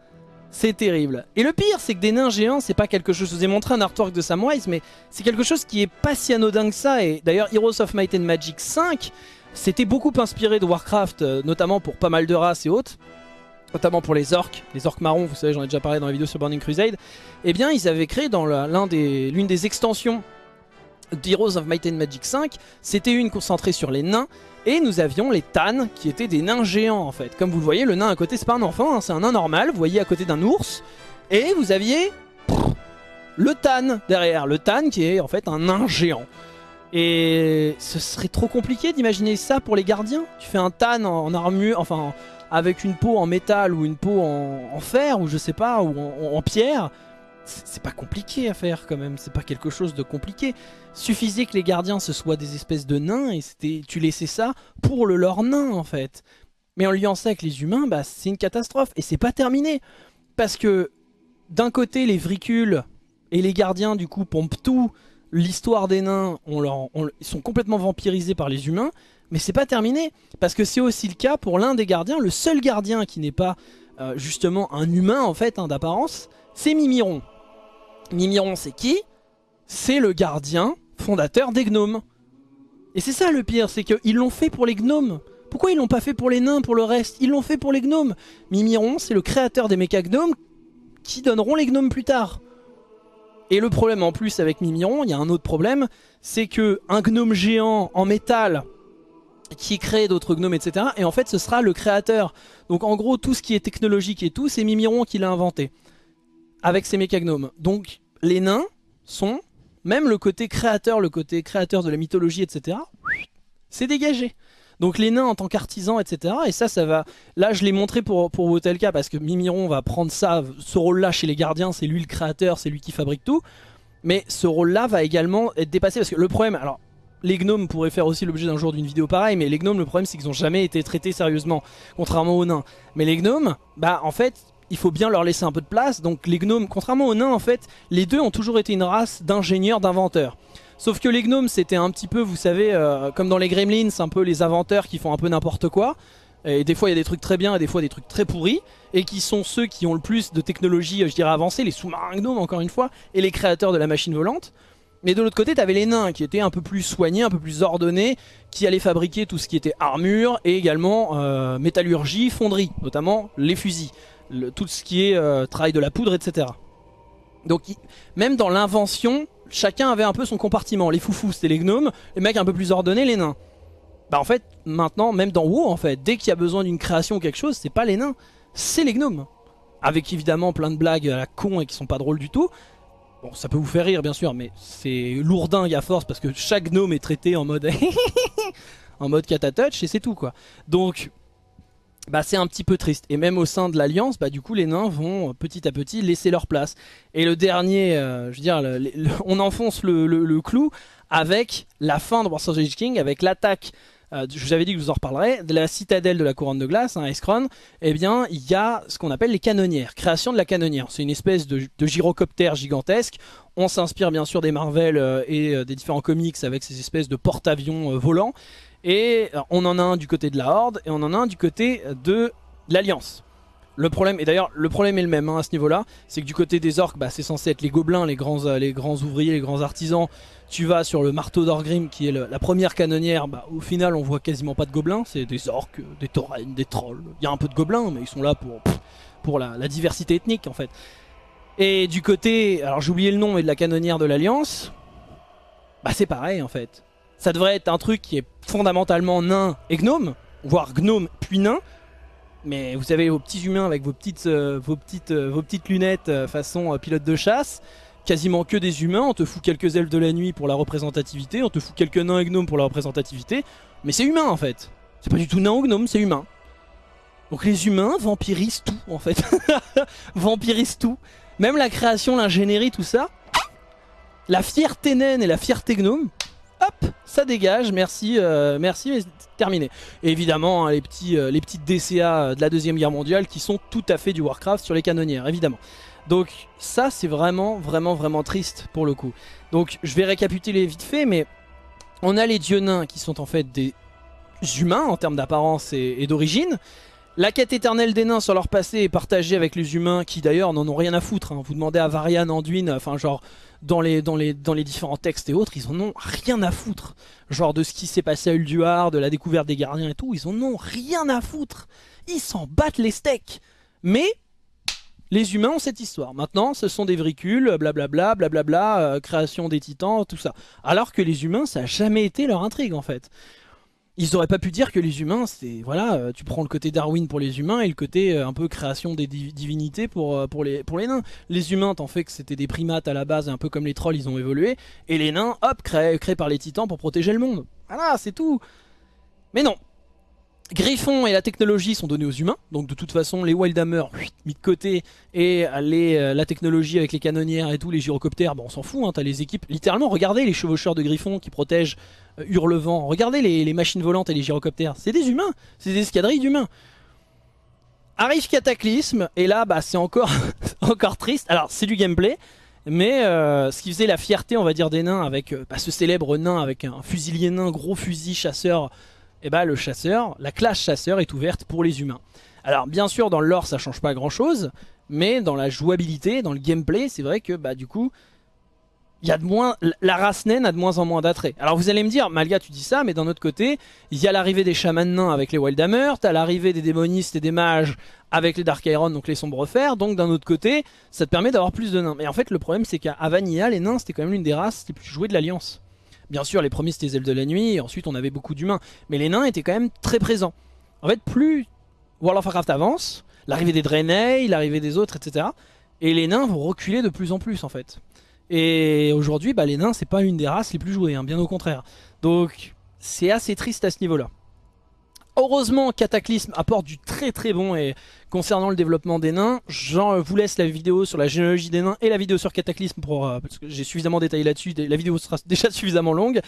C'est terrible. Et le pire, c'est que des nains géants, c'est pas quelque chose... Je vous ai montré un artwork de Samwise, mais c'est quelque chose qui est pas si anodin que ça. Et d'ailleurs, Heroes of Might and Magic 5, c'était beaucoup inspiré de Warcraft, euh, notamment pour pas mal de races et autres. Notamment pour les orques, les orques marrons, vous savez, j'en ai déjà parlé dans la vidéo sur Burning Crusade. Eh bien, ils avaient créé dans l'une des, des extensions d'Heroes of Might and Magic 5, c'était une concentrée sur les nains, et nous avions les Tan, qui étaient des nains géants en fait. Comme vous le voyez, le nain à côté, c'est pas un enfant, hein, c'est un nain normal, vous voyez à côté d'un ours, et vous aviez le Tan derrière, le Tan qui est en fait un nain géant. Et ce serait trop compliqué d'imaginer ça pour les gardiens. Tu fais un Tan en, armure, enfin avec une peau en métal ou une peau en, fer, ou je sais pas, ou en pierre c'est pas compliqué à faire quand même, c'est pas quelque chose de compliqué. Suffisait que les gardiens ce soient des espèces de nains et c'était tu laissais ça pour le leur nain en fait. Mais en liant ça avec les humains, bah c'est une catastrophe et c'est pas terminé. Parce que d'un côté les vricules et les gardiens du coup pompent tout, l'histoire des nains, ils sont complètement vampirisés par les humains, mais c'est pas terminé. Parce que c'est aussi le cas pour l'un des gardiens, le seul gardien qui n'est pas euh, justement un humain en fait hein, d'apparence, c'est Mimiron. Mimiron, c'est qui C'est le gardien fondateur des gnomes. Et c'est ça le pire, c'est qu'ils l'ont fait pour les gnomes. Pourquoi ils l'ont pas fait pour les nains, pour le reste Ils l'ont fait pour les gnomes. Mimiron, c'est le créateur des méca gnomes qui donneront les gnomes plus tard. Et le problème en plus avec Mimiron, il y a un autre problème, c'est que un gnome géant en métal qui crée d'autres gnomes, etc. Et en fait, ce sera le créateur. Donc en gros, tout ce qui est technologique et tout, c'est Mimiron qui l'a inventé avec ses mécagnomes. Donc les nains sont, même le côté créateur, le côté créateur de la mythologie, etc., c'est dégagé. Donc les nains en tant qu'artisans, etc. Et ça, ça va... Là, je l'ai montré pour, pour Wotelka parce que Mimiron va prendre ça, ce rôle-là chez les gardiens, c'est lui le créateur, c'est lui qui fabrique tout. Mais ce rôle-là va également être dépassé parce que le problème... Alors, les gnomes pourraient faire aussi l'objet d'un jour d'une vidéo pareille, mais les gnomes, le problème c'est qu'ils n'ont jamais été traités sérieusement, contrairement aux nains. Mais les gnomes, bah en fait, il faut bien leur laisser un peu de place. Donc les gnomes, contrairement aux nains en fait, les deux ont toujours été une race d'ingénieurs, d'inventeurs. Sauf que les gnomes c'était un petit peu, vous savez, euh, comme dans les gremlins, un peu les inventeurs qui font un peu n'importe quoi. Et des fois il y a des trucs très bien et des fois des trucs très pourris. Et qui sont ceux qui ont le plus de technologie, je dirais avancée, les sous-marins gnomes encore une fois, et les créateurs de la machine volante. Mais de l'autre côté, t'avais les nains qui étaient un peu plus soignés, un peu plus ordonnés, qui allaient fabriquer tout ce qui était armure et également euh, métallurgie, fonderie, notamment les fusils tout ce qui est euh, travail de la poudre, etc. Donc même dans l'invention, chacun avait un peu son compartiment. Les foufous c'était les gnomes, les mecs un peu plus ordonnés les nains. Bah en fait maintenant même dans WoW en fait, dès qu'il y a besoin d'une création ou quelque chose, c'est pas les nains, c'est les gnomes. Avec évidemment plein de blagues à la con et qui sont pas drôles du tout. Bon ça peut vous faire rire bien sûr mais c'est lourdingue à force parce que chaque gnome est traité en mode *laughs* en mode catatouch et c'est tout quoi. Donc bah c'est un petit peu triste. Et même au sein de l'Alliance, bah du coup les nains vont euh, petit à petit laisser leur place. Et le dernier, euh, je veux dire, *laughs* on enfonce le, clou avec la fin de Warsaw King, avec l'attaque, euh, je vous avais dit que je vous en reparlerai, de la citadelle de la couronne de glace, hein, Escron, eh bien il y a ce qu'on appelle les canonnières, création de la canonnière. C'est une espèce de, de, gyrocoptère gigantesque. On s'inspire bien sûr des Marvel et des différents comics avec ces espèces de porte-avions volants. Et euh, on en a un du côté de la Horde et on en a un du côté de l'Alliance. Le problème, et d'ailleurs le problème est le même hein, à ce niveau là, c'est que du côté des orques, bah, c'est censé être les gobelins, les grands, euh, les grands ouvriers, les grands artisans. Tu vas sur le marteau d'Orgrim qui est la première canonnière, bah, au final on voit quasiment pas de gobelins, c'est des orques, des taurennes, des trolls. Il y a un peu de gobelins mais ils sont là pour, pour la, diversité ethnique en fait. Et du côté, alors j'ai oublié le nom, mais de la canonnière de l'Alliance, bah c'est pareil en fait ça devrait être un truc qui est fondamentalement nain et gnome, voire gnome puis nain. Mais vous avez vos petits humains avec vos petites, euh, vos petites, euh, vos petites lunettes euh, façon pilote de chasse, quasiment que des humains, on te fout quelques elfes de la nuit pour la représentativité, on te fout quelques nains et gnomes pour la représentativité, mais c'est humain en fait. C'est pas du tout nain ou gnome, c'est humain. Donc les humains vampirisent tout en fait. *laughs* vampirisent tout. Même la création, l'ingénierie, tout ça. La fierté naine et la fierté gnome, hop, ça dégage, merci, euh, merci, mais terminé. évidemment, hein, euh, les petites DCA de la Deuxième Guerre mondiale qui sont tout à fait du Warcraft sur les canonnières, évidemment. Donc ça, c'est vraiment, vraiment, vraiment triste pour le coup. Donc je vais récapituler vite fait, mais On a les dieux nains qui sont en fait des humains en termes d'apparence et, d'origine. La quête éternelle des nains sur leur passé est partagée avec les humains qui d'ailleurs n'en ont rien à foutre. Hein. Vous demandez à Varian, Anduin, enfin genre dans les, différents textes et autres, ils en ont rien à foutre. Genre de ce qui s'est passé à Ulduar, de la découverte des gardiens et tout, ils en ont rien à foutre. Ils s'en battent les steaks. Mais les humains ont cette histoire. Maintenant, ce sont des vricules, blablabla, blablabla, euh, création des titans, tout ça. Alors que les humains, ça n'a jamais été leur intrigue en fait. Ils auraient pas pu dire que les humains, c'est voilà, euh, tu prends le côté Darwin pour les humains et le côté euh, un peu création des divinités pour, pour, les, nains. Les humains, t'en fait que c'était des primates à la base, un peu comme les trolls, ils ont évolué. Et les nains, hop, créés, créés par les titans pour protéger le monde. Voilà, c'est tout. Mais non, Griffon et la technologie sont donnés aux humains, donc de toute façon les Wildhammer mis de côté et euh, la technologie avec les canonnières et tout, les gyrocoptères, bon on s'en fout, hein, t'as les équipes, littéralement regardez les chevaucheurs de Griffon qui protègent euh, Hurlevent, regardez les, machines volantes et les gyrocoptères, c'est des humains, c'est des escadrilles d'humains. Arrive Cataclysme, et là bah c'est encore, *laughs* encore triste, alors c'est du gameplay, mais euh, ce qui faisait la fierté on va dire des nains avec bah, ce célèbre nain avec un fusilier nain, gros fusil chasseur eh ben, le chasseur, la classe chasseur est ouverte pour les humains. Alors bien sûr dans le lore ça change pas grand chose, mais dans la jouabilité, dans le gameplay, c'est vrai que bah du coup, y a de moins, la race naine a de moins en moins d'attrait. Alors vous allez me dire, Malga tu dis ça, mais d'un autre côté, il y a l'arrivée des chamans nains avec les Wildhammer, t'as l'arrivée des démonistes et des mages avec les Dark Iron, donc les sombres fers, donc d'un autre côté, ça te permet d'avoir plus de nains. Mais en fait le problème c'est qu'à Vanilla, les nains c'était quand même l'une des races les plus jouées de l'Alliance. Bien sûr, les premiers c'était les elfes de la nuit, et ensuite on avait beaucoup d'humains. Mais les nains étaient quand même très présents. En fait, plus World of Warcraft avance, l'arrivée des Draenei, l'arrivée des autres, etc. Et les nains vont reculer de plus en plus en fait. Et aujourd'hui, bah, les nains, c'est pas une des races les plus jouées, hein, bien au contraire. Donc, c'est assez triste à ce niveau-là. Heureusement, Cataclysme apporte du très très bon et concernant le développement des nains, je vous laisse la vidéo sur la généalogie des nains et la vidéo sur Cataclysme pour, euh, parce que j'ai suffisamment détaillé là-dessus, la vidéo sera *laughs* déjà suffisamment longue,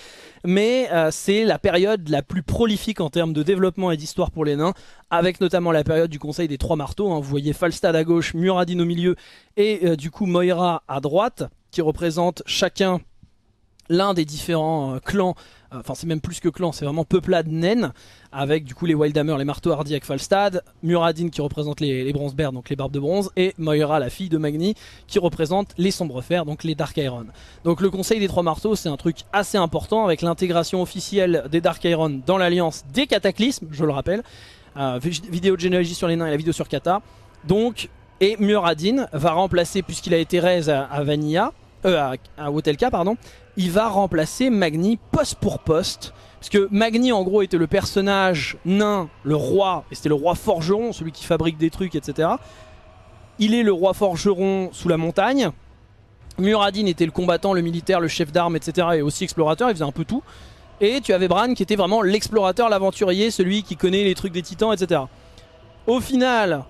mais euh, c'est la période la plus prolifique en termes de développement et d'histoire pour les nains, avec notamment la période du conseil des trois marteaux, hein. vous voyez Falstad à gauche, Muradin au milieu et euh, du coup Moira à droite, qui représentent chacun l'un des différents clans enfin c'est même plus que clan, c'est vraiment peuplade naine, avec du coup les Wildhammer, les marteaux hardis avec Falstad, Muradin qui représente les, les Bears, donc les barbes de bronze, et Moira, la fille de Magni, qui représente les sombres fers, donc les Dark Iron. Donc le conseil des trois marteaux, c'est un truc assez important, avec l'intégration officielle des Dark Iron dans l'alliance des cataclysmes, je le rappelle, euh, vidéo de généalogie sur les nains et la vidéo sur Kata, donc, et Muradin va remplacer, puisqu'il a été raise à, Vanilla, euh, à, à Wotelka, pardon, il va remplacer Magni poste pour poste. Parce que Magni en gros était le personnage nain, le roi, et c'était le roi forgeron, celui qui fabrique des trucs, etc. Il est le roi forgeron sous la montagne. Muradin était le combattant, le militaire, le chef d'armes, etc. Et aussi explorateur, il faisait un peu tout. Et tu avais Bran qui était vraiment l'explorateur, l'aventurier, celui qui connaît les trucs des titans, etc. Au final,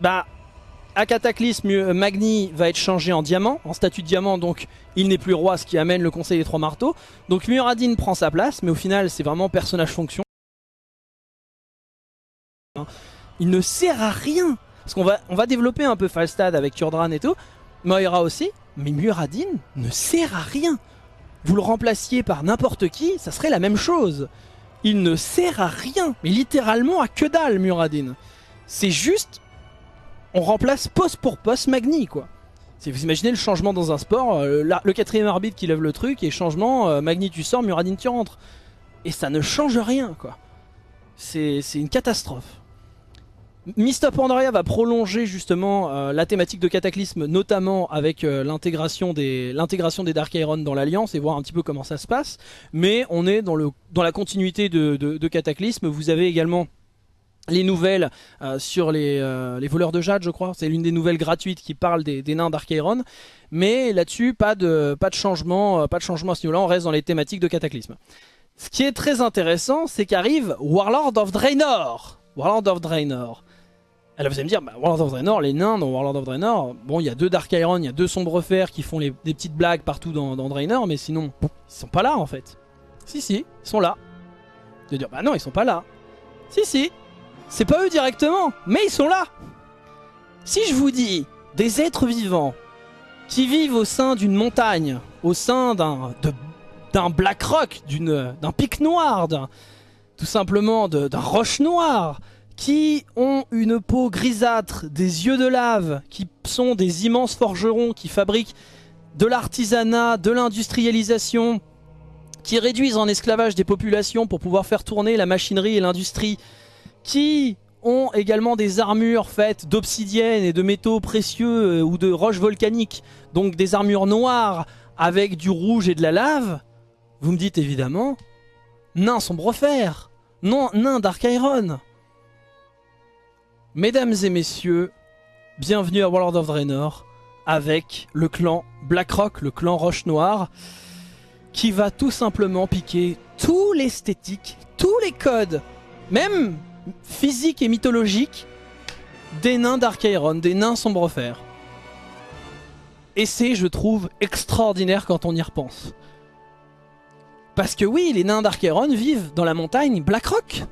bah à Cataclysme, euh, Magni va être changé en diamant, en statut de diamant, donc il n'est plus roi, ce qui amène le conseil des trois marteaux. Donc Muradin prend sa place, mais au final c'est vraiment personnage fonction. Il ne sert à rien Parce qu'on va, on va développer un peu Falstad avec Turdran et tout, Moira aussi, mais Muradin ne sert à rien Vous le remplaciez par n'importe qui, ça serait la même chose Il ne sert à rien, mais littéralement à que dalle Muradin C'est juste on remplace poste pour poste Magni quoi. Vous imaginez le changement dans un sport, euh, le quatrième arbitre qui lève le truc et changement, euh, Magni tu sors, Muradin tu rentres. Et ça ne change rien quoi. C'est une catastrophe. Mista Pandaria va prolonger justement euh, la thématique de Cataclysme, notamment avec l'intégration des, des Dark Iron dans l'Alliance et voir un petit peu comment ça se passe. Mais on est dans la continuité de, de Cataclysme. Vous avez également les nouvelles euh, sur euh, les, voleurs de jade je crois. C'est l'une des nouvelles gratuites qui parle des, nains d'Archairon mais là-dessus pas de, pas, de changement, euh, pas de changement à ce niveau là on reste dans les thématiques de Cataclysme. Ce qui est très intéressant c'est qu'arrive Warlord of Draenor. Warlord of Draenor. Alors vous allez me dire, bah, Warlord of Draenor, les nains dans Warlord of Draenor, bon il y a deux Dark Iron, il y a deux Sombres Fers qui font des petites blagues partout dans, dans Draenor, mais sinon, ils sont pas là en fait. Si si, ils sont là. Vas dire, bah non ils sont pas là. Si si, c'est pas eux directement, mais ils sont là. Si je vous dis des êtres vivants qui vivent au sein d'une montagne, au sein d'un black rock, d'un pic noir, tout simplement d'un roche noire, qui ont une peau grisâtre, des yeux de lave, qui sont des immenses forgerons qui fabriquent de l'artisanat, de l'industrialisation, qui réduisent en esclavage des populations pour pouvoir faire tourner la machinerie et l'industrie, qui ont également des armures faites d'obsidienne et de métaux précieux euh, ou de roches volcaniques, donc des armures noires avec du rouge et de la lave, vous me dites évidemment, nain sombre fer, non, nain Dark Iron. Mesdames et messieurs, bienvenue à World of Draenor avec le clan Blackrock, le clan Roche Noire, qui va tout simplement piquer tout l'esthétique, tous les codes, même physique et mythologique des nains d'Archairon, des nains sombrefer. Et c'est, je trouve, extraordinaire quand on y repense. Parce que oui, les nains d'Archairon vivent dans la montagne Blackrock.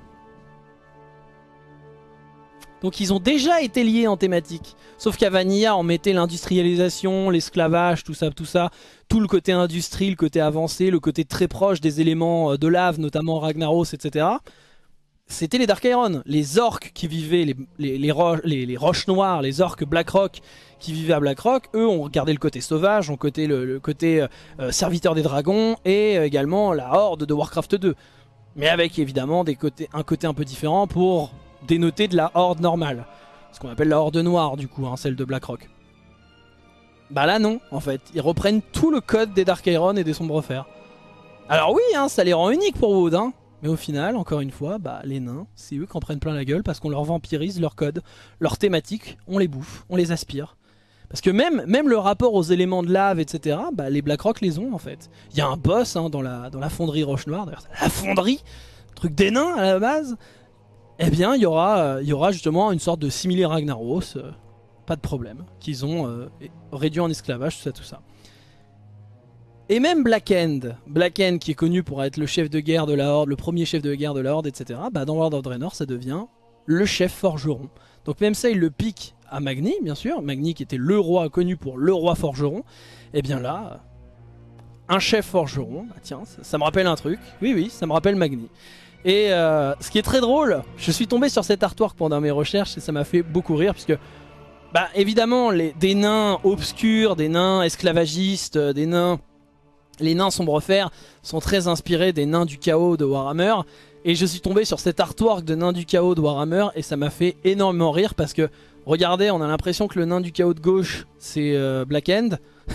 Donc ils ont déjà été liés en thématique. Sauf qu'à Vanilla, on mettait l'industrialisation, l'esclavage, tout ça, tout ça. Tout le côté industrie, le côté avancé, le côté très proche des éléments euh, de lave, notamment Ragnaros, etc c'était les Dark Iron, les orques qui vivaient, les, roches noires, les orques Blackrock qui vivaient à Blackrock, eux ont gardé le côté sauvage, ont côté le, côté euh, serviteur des dragons et euh, également la horde de Warcraft 2. Mais avec évidemment un côté un peu différent pour dénoter de la horde normale. Ce qu'on appelle la horde noire du coup, hein, celle de Blackrock. Bah là non, en fait. Ils reprennent tout le code des Dark Iron et des Sombres Fers. Alors oui, hein, ça les rend uniques pour Wood, hein, mais au final, encore une fois, bah, les nains, c'est eux qui en prennent plein la gueule parce qu'on leur vampirise leur code, leur thématique, on les bouffe, on les aspire. Parce que même, même le rapport aux éléments de lave, etc., bah, les Blackrock les ont en fait. Il y a un boss hein, dans, la, fonderie Roche Noire, la fonderie, truc des nains à la base. Eh bien, il y aura, euh, justement une sorte de similé Ragnaros, euh, pas de problème, qu'ils ont euh, réduit en esclavage, tout ça, tout ça. Et même Black End, Black End qui est connu pour être le chef de guerre de la Horde, le premier chef de guerre de la Horde, etc. Bah dans World of Draenor, ça devient le chef forgeron. Donc même ça, il le pique à Magni, bien sûr. Magni qui était le roi, connu pour le roi forgeron. Et eh bien là, un chef forgeron, bah tiens, ça, me rappelle un truc. Oui, oui, ça me rappelle Magni. Et euh, ce qui est très drôle, je suis tombé sur cet artwork pendant mes recherches et ça m'a fait beaucoup rire puisque... Bah évidemment, des nains obscurs, des nains esclavagistes, des nains les nains sombrefer sont très inspirés des nains du chaos de Warhammer. Et je suis tombé sur cet artwork de nains du chaos de Warhammer et ça m'a fait énormément rire parce que regardez, on a l'impression que le nain du chaos de gauche c'est euh, Black End, *laughs*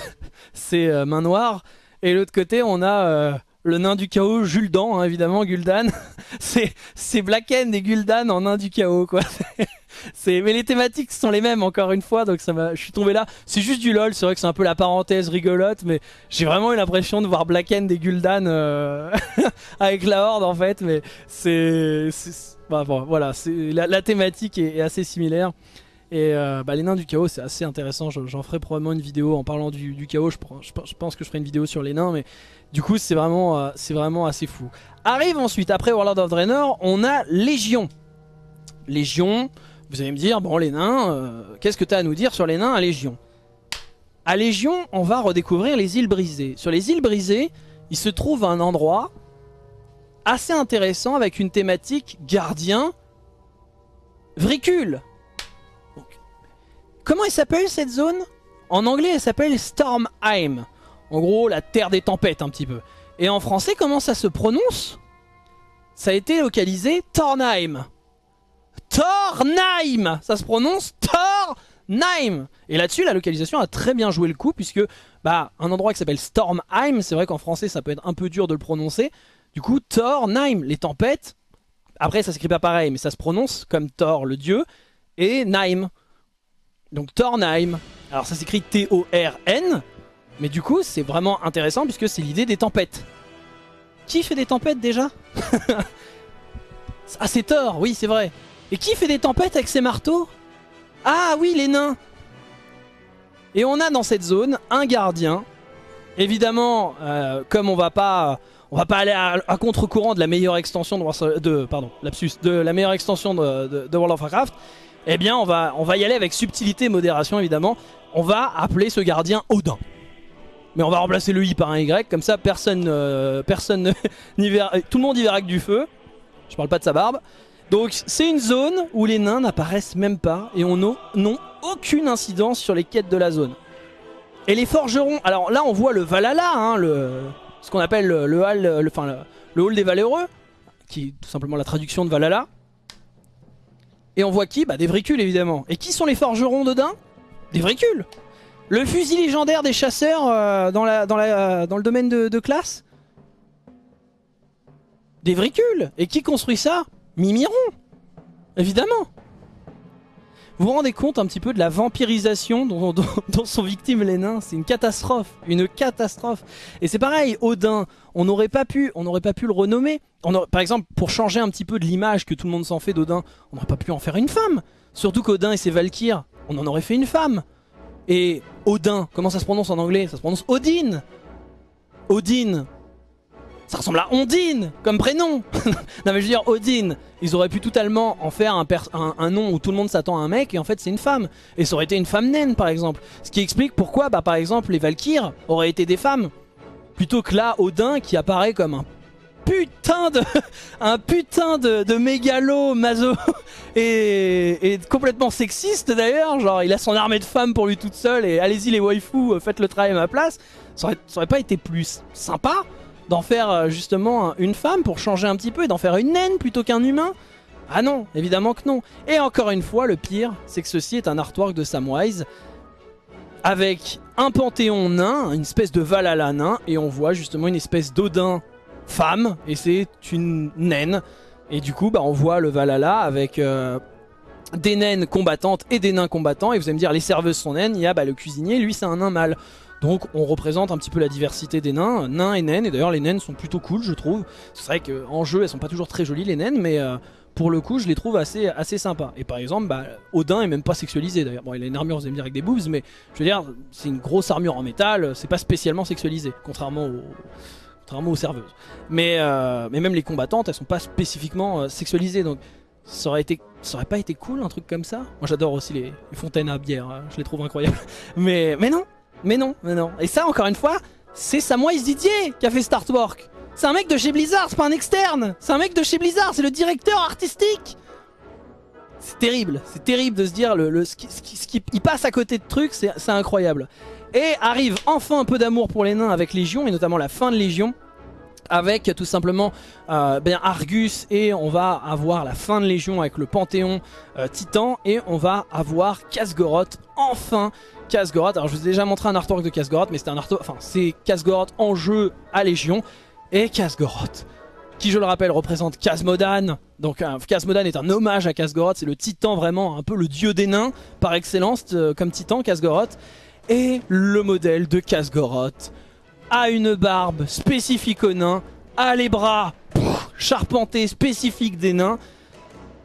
c'est euh, main noire. Et l'autre côté on a euh, le nain du chaos Gul'dan, hein, évidemment Gul'dan. *laughs* c'est Black End et Gul'dan en nain du chaos quoi. *laughs* mais les thématiques sont les mêmes encore une fois, donc ça je suis tombé là. C'est juste du lol, c'est vrai que c'est un peu la parenthèse rigolote, mais j'ai vraiment eu l'impression de voir Black End et Gul'dan euh, *laughs* avec la Horde en fait, mais c'est, bah, voilà, la, la, thématique est, assez similaire. Et euh, bah, les nains du chaos c'est assez intéressant, j'en ferai probablement une vidéo en parlant du, chaos, je, pense que je ferai une vidéo sur les nains, mais du coup c'est vraiment, euh, assez fou. Arrive ensuite, après Warlord of Draenor, on a Légion. Légion, vous allez me dire, bon les nains, euh, qu'est-ce que tu as à nous dire sur les nains à Légion? À Légion, on va redécouvrir les îles brisées. Sur les îles brisées, il se trouve un endroit assez intéressant avec une thématique gardien vricule. Comment elle s'appelle cette zone? En anglais, elle s'appelle Stormheim. En gros, la terre des tempêtes un petit peu. Et en français, comment ça se prononce? Ça a été localisé Tornheim. Tornheim Ça se prononce Tornheim Et là-dessus, la localisation a très bien joué le coup, puisque bah, un endroit qui s'appelle Stormheim, c'est vrai qu'en français, ça peut être un peu dur de le prononcer. Du coup, Tornheim, les tempêtes, après, ça s'écrit pas pareil, mais ça se prononce comme Thor, le dieu, et Naim. Donc Tornheim. Alors ça s'écrit T-O-R-N, mais du coup, c'est vraiment intéressant puisque c'est l'idée des tempêtes. Qui fait des tempêtes déjà? *laughs* Ah, c'est Thor, oui, c'est vrai. Et qui fait des tempêtes avec ses marteaux? Ah oui, les nains Et on a dans cette zone un gardien. Évidemment, euh, comme on va pas... Va pas aller à, contre-courant de la meilleure extension de, la meilleure extension de, World of Warcraft. Eh bien, on va, on va y aller avec subtilité et modération, évidemment. On va appeler ce gardien Odin. Mais on va remplacer le I par un Y, comme ça personne, euh, personne *laughs* verra, tout le monde y verra que du feu. Je parle pas de sa barbe. Donc c'est une zone où les nains n'apparaissent même pas et on n'ont aucune incidence sur les quêtes de la zone. Et les forgerons, alors là on voit le Valhalla, hein, ce qu'on appelle le, hall, le, le, hall des valeureux, qui est tout simplement la traduction de Valhalla. Et on voit qui Bah des vricules évidemment. Et qui sont les forgerons d'Odin Des vricules. Le fusil légendaire des chasseurs euh, la, dans, le domaine de, de classe Des vricules. Et qui construit ça Mimiron Évidemment vous vous rendez compte un petit peu de la vampirisation dont, sont victimes les nains? C'est une catastrophe, une catastrophe. Et c'est pareil, Odin, on n'aurait pas pu, pas pu le renommer. par exemple, pour changer un petit peu de l'image que tout le monde s'en fait d'Odin, on n'aurait pas pu en faire une femme. Surtout qu'Odin et ses Valkyres, on en aurait fait une femme. Et Odin, comment ça se prononce en anglais? Ça se prononce Odin. Odin, ça ressemble à Ondine comme prénom. *laughs* Non mais je veux dire Odin Ils auraient pu totalement en faire un, nom où tout le monde s'attend à un mec et en fait c'est une femme. Et ça aurait été une femme naine par exemple. Ce qui explique pourquoi bah, par exemple les Valkyres auraient été des femmes Plutôt que là Odin qui apparaît comme un putain de *laughs* un putain de, de mégalo mazo *laughs* et, complètement sexiste d'ailleurs. Genre il a son armée de femmes pour lui toute seule et allez-y les waifus faites le travail à ma place. Ça ça aurait pas été plus sympa d'en faire euh, justement une femme pour changer un petit peu et d'en faire une naine plutôt qu'un humain? Ah non, évidemment que non. Et encore une fois, le pire, c'est que ceci est un artwork de Samwise avec un panthéon nain, une espèce de Valhalla nain, et on voit justement une espèce d'Odin femme, et c'est une naine. Et du coup, bah, on voit le Valhalla avec euh, des naines combattantes et des nains combattants, et vous allez me dire, les serveuses sont naines, il y a bah, le cuisinier, lui c'est un nain mâle. Donc on représente un petit peu la diversité des nains, nains et naines, et d'ailleurs les naines sont plutôt cool je trouve. C'est vrai qu'en jeu elles sont pas toujours très jolies les naines, mais euh, pour le coup je les trouve assez, assez sympas. Et par exemple, bah, Odin est même pas sexualisé d'ailleurs. Bon il a une armure, vous allez me dire, avec des boobs, mais je veux dire, c'est une grosse armure en métal, c'est pas spécialement sexualisé, contrairement aux, contrairement aux serveuses. Mais, euh, mais même les combattantes, elles sont pas spécifiquement euh, sexualisées, donc ça aurait, été, ça aurait pas été cool un truc comme ça? Moi j'adore aussi les, fontaines à bière, hein, je les trouve incroyables. *laughs* Mais, mais non, mais non, mais non. Et ça, encore une fois, c'est Samwise Didier qui a fait Star Artwork. C'est un mec de chez Blizzard, c'est pas un externe. C'est un mec de chez Blizzard, c'est le directeur artistique. C'est terrible, c'est terrible de se dire le, ce qui, il passe à côté de trucs, c'est incroyable. Et arrive enfin un peu d'amour pour les nains avec Légion, et notamment la fin de Légion, avec tout simplement euh, ben Argus, et on va avoir la fin de Légion avec le Panthéon euh, Titan, et on va avoir Kasgoroth enfin Kasgoroth. Alors je vous ai déjà montré un artwork de Kasgoroth, mais c'est un artwork, c'est en jeu à Légion. Et Kasgoroth, qui je le rappelle représente Kasmodan. Donc Kasmodan est un hommage à Kasgoroth, c'est le titan vraiment, un peu le dieu des nains par excellence euh, comme titan Kasgoroth. Et le modèle de Kasgoroth a une barbe spécifique aux nains, a les bras charpentés spécifiques des nains,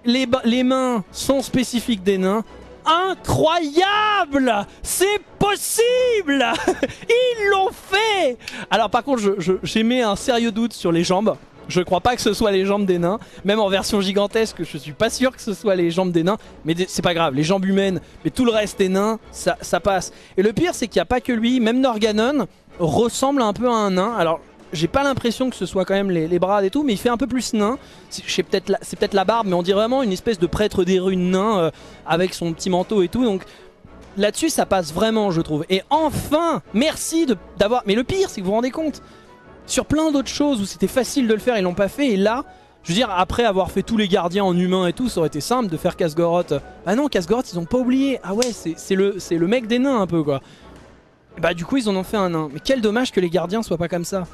les mains sont spécifiques des nains, incroyable C'est possible *laughs* Ils l'ont fait Alors par contre, j'ai mis un sérieux doute sur les jambes. Je crois pas que ce soit les jambes des nains. Même en version gigantesque, je suis pas sûr que ce soit les jambes des nains. Mais c'est pas grave, les jambes humaines, mais tout le reste des nains, ça, ça passe. Et le pire, c'est qu'il n'y a pas que lui. Même Norganon ressemble un peu à un nain. Alors, j'ai pas l'impression que ce soit quand même les, bras et tout, mais il fait un peu plus nain. C'est peut-être la, barbe, mais on dirait vraiment une espèce de prêtre des runes nain euh, avec son petit manteau et tout. Donc là-dessus, ça passe vraiment, je trouve. Et enfin, merci d'avoir... Mais le pire, c'est que vous vous rendez compte, sur plein d'autres choses où c'était facile de le faire, ils l'ont pas fait. Et là, je veux dire, après avoir fait tous les gardiens en humain et tout, ça aurait été simple de faire Kasgoroth. Bah non, Kasgoroth, ils ont pas oublié. Ah ouais, c'est le, le mec des nains un peu, quoi. Bah du coup, ils en ont fait un nain. Mais quel dommage que les gardiens soient pas comme ça.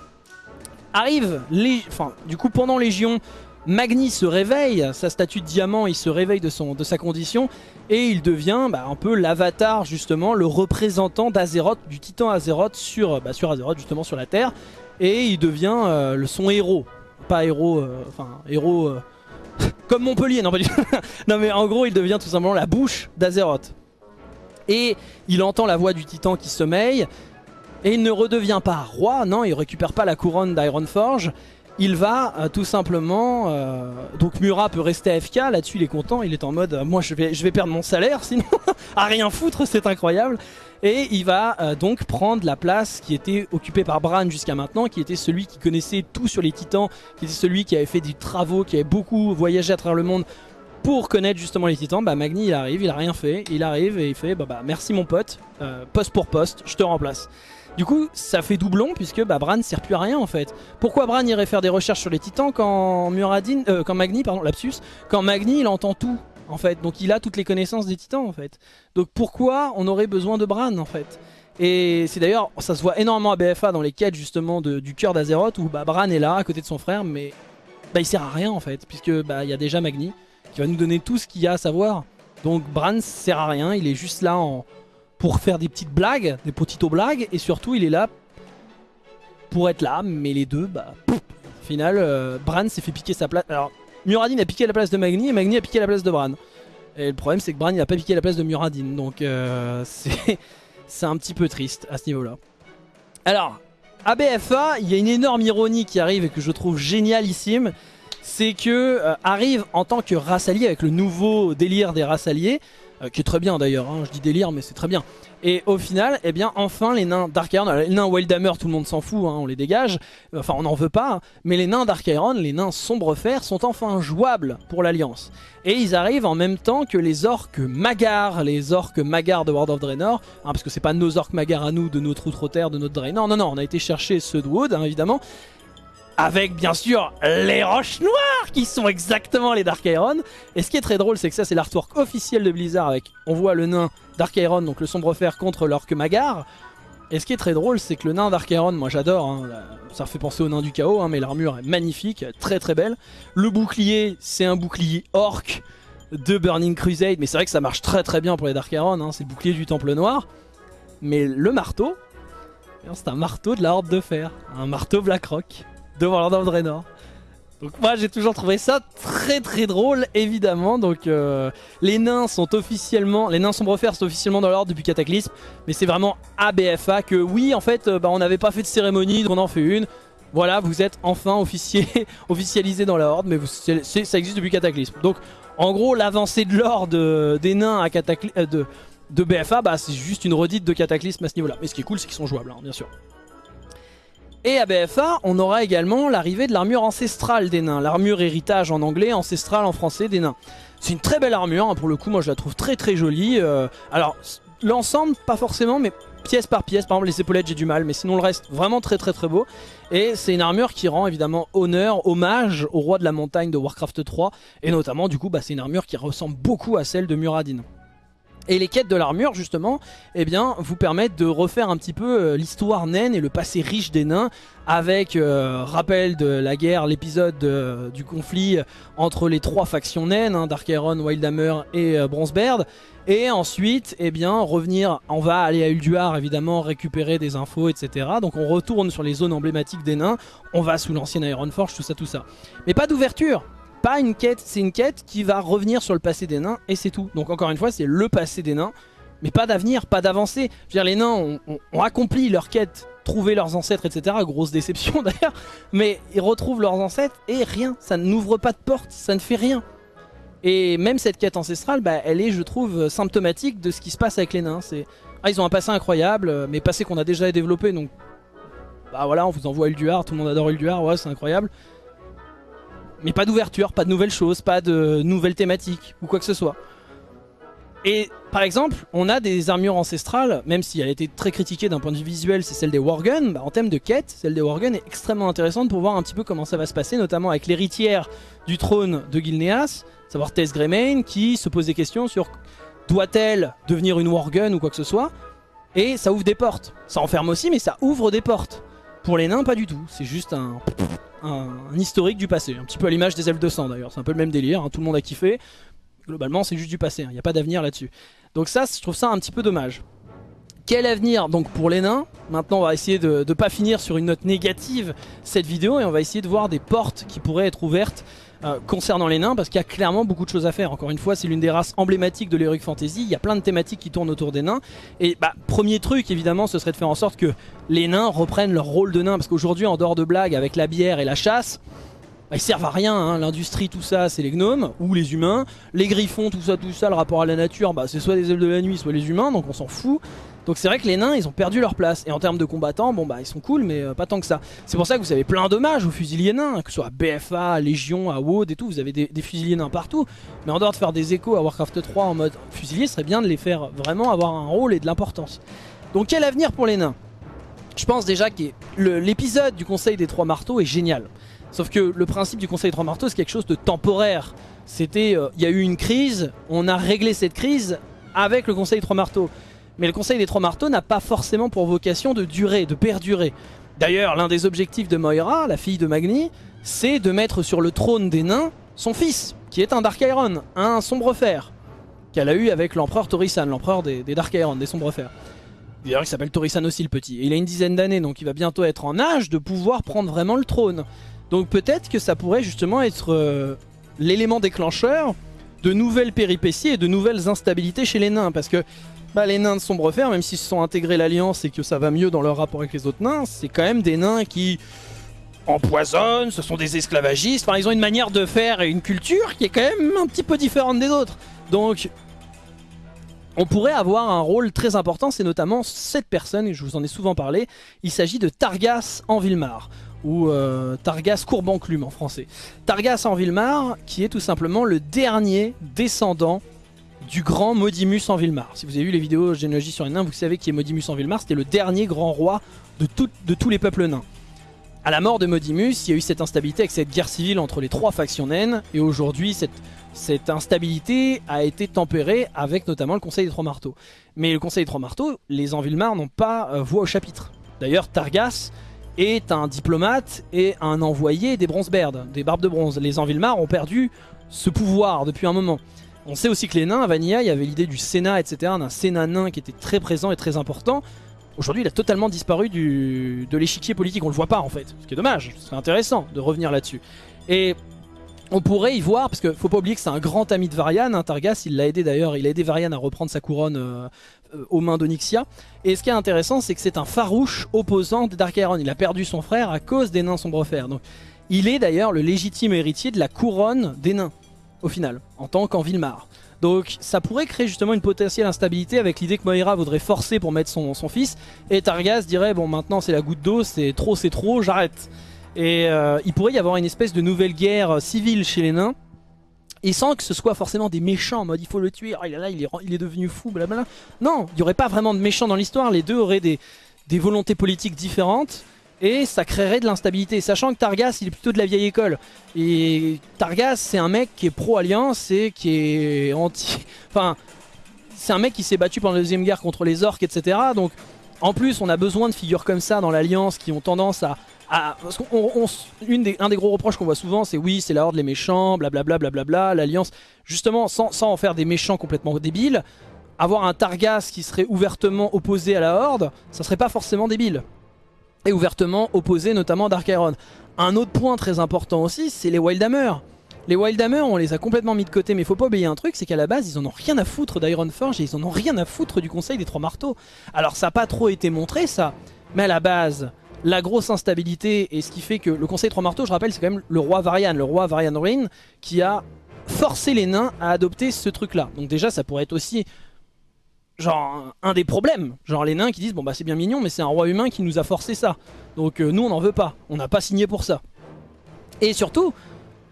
Arrive, enfin, du coup pendant Légion, Magni se réveille, sa statue de diamant, il se réveille de, son, de sa condition et il devient bah, un peu l'avatar justement, le représentant d'Azeroth, du titan Azeroth sur, bah, sur Azeroth justement sur la Terre et il devient euh, son héros, pas héros, euh, enfin héros euh, *laughs* comme Montpellier, *laughs* non mais en gros il devient tout simplement la bouche d'Azeroth. Et il entend la voix du titan qui sommeille, et il ne redevient pas roi, non, il récupère pas la couronne d'Ironforge. il va euh, tout simplement... euh, donc Murat peut rester AFK, là-dessus il est content, il est en mode euh, moi je vais, perdre mon salaire *laughs* sinon à rien foutre, c'est incroyable. Et il va donc prendre la place qui était occupée par Bran jusqu'à maintenant, qui était celui qui connaissait tout sur les titans, qui était celui qui avait fait des travaux, qui avait beaucoup voyagé à travers le monde pour connaître justement les titans. Bah Magni il arrive, il a rien fait, il arrive et il fait bah, bah merci mon pote, poste pour poste, je te remplace. Du coup, ça fait doublon puisque bah, Bran sert plus à rien en fait. Pourquoi Bran irait faire des recherches sur les titans quand Muradin, euh, quand Magni, pardon, lapsus, quand Magni il entend tout en fait, donc il a toutes les connaissances des titans en fait. Donc pourquoi on aurait besoin de Bran en fait? Et c'est d'ailleurs, ça se voit énormément à BFA dans les quêtes justement du cœur d'Azeroth où bah, Bran est là à côté de son frère, mais bah, il sert à rien en fait, puisque bah, il y a déjà Magni qui va nous donner tout ce qu'il y a à savoir. Donc Bran sert à rien, il est juste là en pour faire des petites blagues, des potito blagues, et surtout il est là pour être là, mais les deux, bah, pouf, au final, euh, Bran s'est fait piquer sa place. Alors, Muradin a piqué la place de Magni, et Magni a piqué la place de Bran. Et le problème, c'est que Bran, il a pas piqué la place de Muradin, donc euh, *laughs* c'est un petit peu triste à ce niveau-là. Alors, à il y a une énorme ironie qui arrive et que je trouve génialissime, c'est que euh, arrive en tant que race alliée, avec le nouveau délire des races alliées, euh, qui est très bien d'ailleurs, hein, je dis délire mais c'est très bien. Et au final, eh bien enfin les nains Dark les nains Wildhammer tout le monde s'en fout, hein, on les dégage, enfin on n'en veut pas, hein. mais les nains Dark les nains Sombrefer sont enfin jouables pour l'Alliance. Et ils arrivent en même temps que les orques Magar, les orques Magar de World of Draenor, hein, parce que c'est pas nos orques Magar à nous, de notre Outre-Terre, de notre Draenor, non non, on a été chercher ceux de Wood, évidemment, avec bien sûr les roches noires qui sont exactement les Dark Iron. Et ce qui est très drôle, c'est que ça c'est l'artwork officiel de Blizzard avec, on voit le nain Dark Iron, donc le sombre fer contre l'orque Magar. Et ce qui est très drôle, c'est que le nain Dark Iron, moi j'adore, hein, la- ça fait penser au nain du chaos, hein, mais l'armure est magnifique, très très belle. Le bouclier, c'est un bouclier orc de Burning Crusade, mais c'est vrai que ça marche très très bien pour les Dark Iron, hein, c'est le bouclier du Temple Noir. Mais le marteau, eh c'est un marteau de la Horde de Fer, un marteau Blackrock de World of Draenor. Donc moi j'ai toujours trouvé ça très très drôle évidemment. Donc euh, les nains sont officiellement les nains sombrefer sont officiellement dans l'ordre depuis Cataclysme mais c'est vraiment ABFA que oui en fait euh, bah, on n'avait pas fait de cérémonie donc on en fait une. Voilà vous êtes enfin officier *laughs* officialisé dans la horde mais vous- ça existe depuis Cataclysme. Donc en gros l'avancée de l'ordre euh, des nains à Cataclysme de, de BFA bah c'est juste une redite de Cataclysme à ce niveau là mais ce qui est cool c'est qu'ils sont jouables hein, bien sûr et à BFA, on aura également l'arrivée de l'armure ancestrale des nains. L'armure héritage en anglais, ancestrale en français des nains. C'est une très belle armure, hein, pour le coup, moi je la trouve très très jolie. Euh, alors, l'ensemble, pas forcément, mais pièce par pièce. Par exemple, les épaulettes, j'ai du mal, mais sinon le reste, vraiment très très très beau. Et c'est une armure qui rend évidemment honneur, hommage au roi de la montagne de Warcraft 3. Et notamment, du coup, bah, c'est une armure qui ressemble beaucoup à celle de Muradin. Et les quêtes de l'armure, justement, eh bien, vous permettent de refaire un petit peu euh, l'histoire naine et le passé riche des nains, avec euh, rappel de la guerre, l'épisode euh, du conflit entre les trois factions naines, hein, Dark Iron, Wildhammer et Bronzebeard. Et ensuite, eh bien, revenir, on va aller à Ulduar, évidemment, récupérer des infos, etc. Donc on retourne sur les zones emblématiques des nains, on va sous l'ancienne Ironforge, tout ça, tout ça. Mais pas d'ouverture pas une quête, c'est une quête qui va revenir sur le passé des nains et c'est tout. Donc encore une fois, c'est le passé des nains, mais pas d'avenir, pas d'avancée. Je veux dire, les nains ont, ont accompli leur quête, trouvé leurs ancêtres, etc. Grosse déception *laughs* d'ailleurs, mais ils retrouvent leurs ancêtres et rien, ça n'ouvre pas de porte, ça ne fait rien. Et même cette quête ancestrale, bah, elle est, je trouve, symptomatique de ce qui se passe avec les nains. Ah, ils ont un passé incroyable, euh, mais passé qu'on a déjà développé, donc bah voilà, on vous envoie Ulduar, tout le monde adore Ulduar, ouais, c'est incroyable. Mais pas d'ouverture, pas de nouvelles choses, pas de nouvelles thématiques ou quoi que ce soit. Et par exemple, on a des armures ancestrales, même si elle a été très critiquée d'un point de vue visuel, c'est celle des Worgen. Bah, en thème de quête, celle des Worgen est extrêmement intéressante pour voir un petit peu comment ça va se passer, notamment avec l'héritière du trône de Gilneas, savoir Tess Greymane, qui se pose des questions sur doit-elle devenir une Worgen ou quoi que ce soit. Et ça ouvre des portes. Ça enferme aussi, mais ça ouvre des portes. Pour les nains, pas du tout. C'est juste un, historique du passé. Un petit peu à l'image des elfes de sang d'ailleurs. C'est un peu le même délire. hein. Tout le monde a kiffé. Globalement, c'est juste du passé. Il n'y a pas d'avenir là-dessus. Donc ça, je trouve ça un petit peu dommage. Quel avenir donc pour les nains? Maintenant, on va essayer de ne pas finir sur une note négative cette vidéo et on va essayer de voir des portes qui pourraient être ouvertes euh, concernant les nains parce qu'il y a clairement beaucoup de choses à faire. Encore une fois, c'est l'une des races emblématiques de l'Heroic Fantasy. Il y a plein de thématiques qui tournent autour des nains. Et bah, premier truc, évidemment, ce serait de faire en sorte que les nains reprennent leur rôle de nains. Parce qu'aujourd'hui, en dehors de blagues, avec la bière et la chasse, bah, ils servent à rien, hein. l'industrie tout ça c'est les gnomes ou les humains, les griffons tout ça tout ça, le rapport à la nature bah, c'est soit les ailes de la nuit soit les humains donc on s'en fout. Donc c'est vrai que les nains ils ont perdu leur place et en termes de combattants bon bah ils sont cool mais euh, pas tant que ça. C'est pour ça que vous avez plein d'hommages aux fusiliers nains, que ce soit à BFA, Légion, à WoD et tout, vous avez des, fusiliers nains partout. Mais en dehors de faire des échos à Warcraft 3 en mode fusilier, ce serait bien de les faire vraiment avoir un rôle et de l'importance. Donc quel avenir pour les nains? Je pense déjà que l'épisode du Conseil des Trois Marteaux est génial. Sauf que le principe du Conseil des Trois Marteaux, c'est quelque chose de temporaire. C'était, euh, il y a eu une crise, on a réglé cette crise avec le Conseil des Trois Marteaux. Mais le Conseil des Trois Marteaux n'a pas forcément pour vocation de durer, de perdurer. D'ailleurs, l'un des objectifs de Moira, la fille de Magni, c'est de mettre sur le trône des nains son fils, qui est un Dark Iron, un sombre fer, qu'elle a eu avec l'empereur Torisan, l'empereur des, Dark Iron, des sombres fers. D'ailleurs, il s'appelle Torisan aussi le petit. il a une dizaine d'années, donc il va bientôt être en âge de pouvoir prendre vraiment le trône. Donc peut-être que ça pourrait justement être euh, l'élément déclencheur de nouvelles péripéties et de nouvelles instabilités chez les nains. Parce que bah, les nains de Sombrefer, même s'ils se sont intégrés l'Alliance et que ça va mieux dans leur rapport avec les autres nains, c'est quand même des nains qui empoisonnent, ce sont des esclavagistes. Enfin, ils ont une manière de faire et une culture qui est quand même un petit peu différente des autres. Donc on pourrait avoir un rôle très important, c'est notamment cette personne, et je vous en ai souvent parlé, il s'agit de Targas en Vilmar ou euh, Targas Courbanclume en français. Targas en Vilmar, qui est tout simplement le dernier descendant du grand Modimus en Vilmar. Si vous avez vu les vidéos généalogie sur les nains, vous savez qui est Modimus en Vilmar, c'était le dernier grand roi de, de tous les peuples nains. À la mort de Modimus, il y a eu cette instabilité avec cette guerre civile entre les trois factions naines, et aujourd'hui cette, instabilité a été tempérée avec notamment le Conseil des Trois Marteaux. Mais le Conseil des Trois Marteaux, les Envilmar n'ont pas euh, voix au chapitre. D'ailleurs, Targas est un diplomate et un envoyé des Bronzebeards, des Barbes de Bronze. Les Envilmar ont perdu ce pouvoir depuis un moment. On sait aussi que les nains, à Vanilla, il y avait l'idée du Sénat, etc., d'un Sénat nain qui était très présent et très important. Aujourd'hui, il a totalement disparu de l'échiquier politique, on le voit pas en fait, ce qui est dommage, c'est intéressant de revenir là-dessus. Et on pourrait y voir, parce qu'il faut pas oublier que c'est un grand ami de Varian, hein, Targas, il l'a aidé d'ailleurs, il a aidé Varian à reprendre sa couronne euh, euh, aux mains d'Onyxia. Et ce qui est intéressant, c'est que c'est un farouche opposant de Dark Iron. Il a perdu son frère à cause des nains sombrefer. Donc, il est d'ailleurs le légitime héritier de la couronne des nains, au final, en tant qu'en Vilmar. Donc ça pourrait créer justement une potentielle instabilité avec l'idée que Moira voudrait forcer pour mettre son, son fils. Et Targas dirait, bon maintenant c'est la goutte d'eau, c'est trop c'est trop, j'arrête. Et euh, il pourrait y avoir une espèce de nouvelle guerre civile chez les nains. Et sans que ce soit forcément des méchants en mode il faut le tuer, ah, il, est là, il, est, il est devenu fou, blablabla. Non, il n'y aurait pas vraiment de méchants dans l'histoire, les deux auraient des, des volontés politiques différentes et ça créerait de l'instabilité. Sachant que Targas, il est plutôt de la vieille école. Et Targas, c'est un mec qui est pro-alliance et qui est anti... *laughs* Enfin, c'est un mec qui s'est battu pendant la Deuxième Guerre contre les orques, etc. Donc, en plus, on a besoin de figures comme ça dans l'Alliance qui ont tendance à parce une des, un des gros reproches qu'on voit souvent, c'est oui, c'est la Horde, les méchants, blablabla, blablabla, l'Alliance. Justement, sans, sans en faire des méchants complètement débiles, avoir un Targas qui serait ouvertement opposé à la Horde, ça serait pas forcément débile. Et ouvertement opposé notamment Dark Iron. Un autre point très important aussi, c'est les Wildhammer. Les Wildhammer, on les a complètement mis de côté, mais faut pas oublier un truc, c'est qu'à la base, ils en ont rien à foutre d'Ironforge et ils en ont rien à foutre du Conseil des Trois Marteaux. Alors ça n'a pas trop été montré ça, mais à la base, la grosse instabilité et ce qui fait que le Conseil Trois Marteaux, je rappelle, c'est quand même le roi Varian, le roi Varian Ruin, qui a forcé les nains à adopter ce truc-là. Donc déjà, ça pourrait être aussi genre un des problèmes. Genre les nains qui disent, bon bah c'est bien mignon, mais c'est un roi humain qui nous a forcé ça. Donc euh, nous, on n'en veut pas. On n'a pas signé pour ça. Et surtout,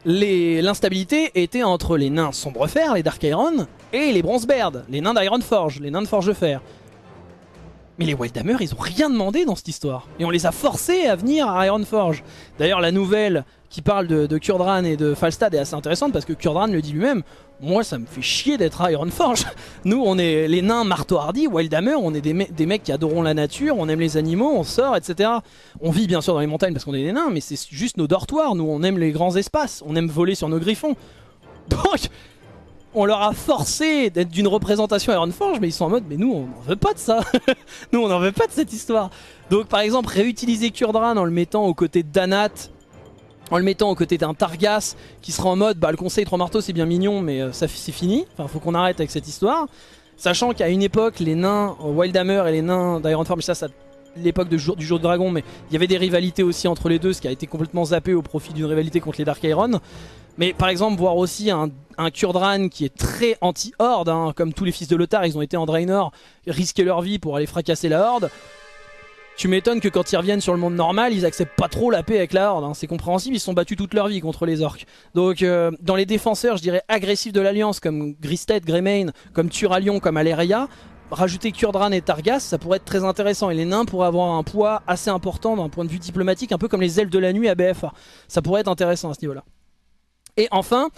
l'instabilité était entre les nains Sombrefer, les Dark Iron, et les Bronzebeard, les nains d'Iron Forge, les nains de Forge de Fer. Mais les Wildhammer, ils ont rien demandé dans cette histoire. Et on les a forcés à venir à Ironforge. D'ailleurs, la nouvelle qui parle de, Kurdran et de Falstad est assez intéressante parce que Kurdran le dit lui-même. Moi, ça me fait chier d'être à Ironforge. *laughs* Nous, on est les nains marteau hardy, Wildhammer, on est des, mecs qui adorons la nature, on aime les animaux, on sort, etc. On vit bien sûr dans les montagnes parce qu'on est des nains, mais c'est juste nos dortoirs. Nous, on aime les grands espaces, on aime voler sur nos griffons. *laughs* Donc, on leur a forcé d'être d'une représentation Ironforge, mais ils sont en mode, mais nous, on n'en veut pas de ça. *laughs* nous, on n'en veut pas de cette histoire. Donc, par exemple, réutiliser Kurdran en le mettant aux côtés d'Anat, en le mettant aux côtés d'un Targas qui sera en mode bah le conseil trois marteaux c'est bien mignon mais euh, ça c'est fini, enfin faut qu'on arrête avec cette histoire. Sachant qu'à une époque les nains euh, Wildhammer et les nains d'Ironforge, ça, ça l'époque du jour de dragon mais il y avait des rivalités aussi entre les deux ce qui a été complètement zappé au profit d'une rivalité contre les Dark Iron. Mais par exemple voir aussi un, un Kurdran qui est très anti-horde, hein, comme tous les fils de Lothar, ils ont été en Draenor, risquer leur vie pour aller fracasser la horde. Tu m'étonnes que quand ils reviennent sur le monde normal, ils acceptent pas trop la paix avec la Horde. Hein. C'est compréhensible, ils sont battus toute leur vie contre les orques. Donc euh, dans les défenseurs, je dirais agressifs de l'Alliance, comme Gristed, Greymane, comme Turalion, comme Aleria, rajouter Kurdran et Targas, ça pourrait être très intéressant. Et les nains pourraient avoir un poids assez important d'un point de vue diplomatique, un peu comme les ailes de la nuit à BFA. Ça pourrait être intéressant à ce niveau-là. Et enfin,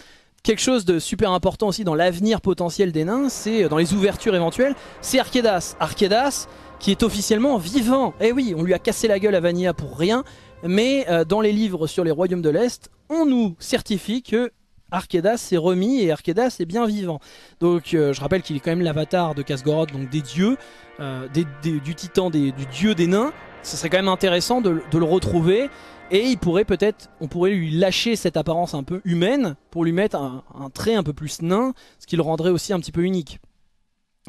quelque chose de super important aussi dans l'avenir potentiel des nains, c'est euh, dans les ouvertures éventuelles, c'est Arkedas. Arkedas, qui est officiellement vivant. Eh oui, on lui a cassé la gueule à Vanilla pour rien, mais euh, dans les livres sur les royaumes de l'Est, on nous certifie que Arkedas s'est remis et Arkedas est bien vivant. Donc euh, je rappelle qu'il est quand même l'avatar de Kasgoroth, donc des dieux, euh, du titan, du dieu des nains. Ce serait quand même intéressant de, le retrouver et il pourrait peut-être, on pourrait lui lâcher cette apparence un peu humaine pour lui mettre un trait un peu plus nain, ce qui le rendrait aussi un petit peu unique.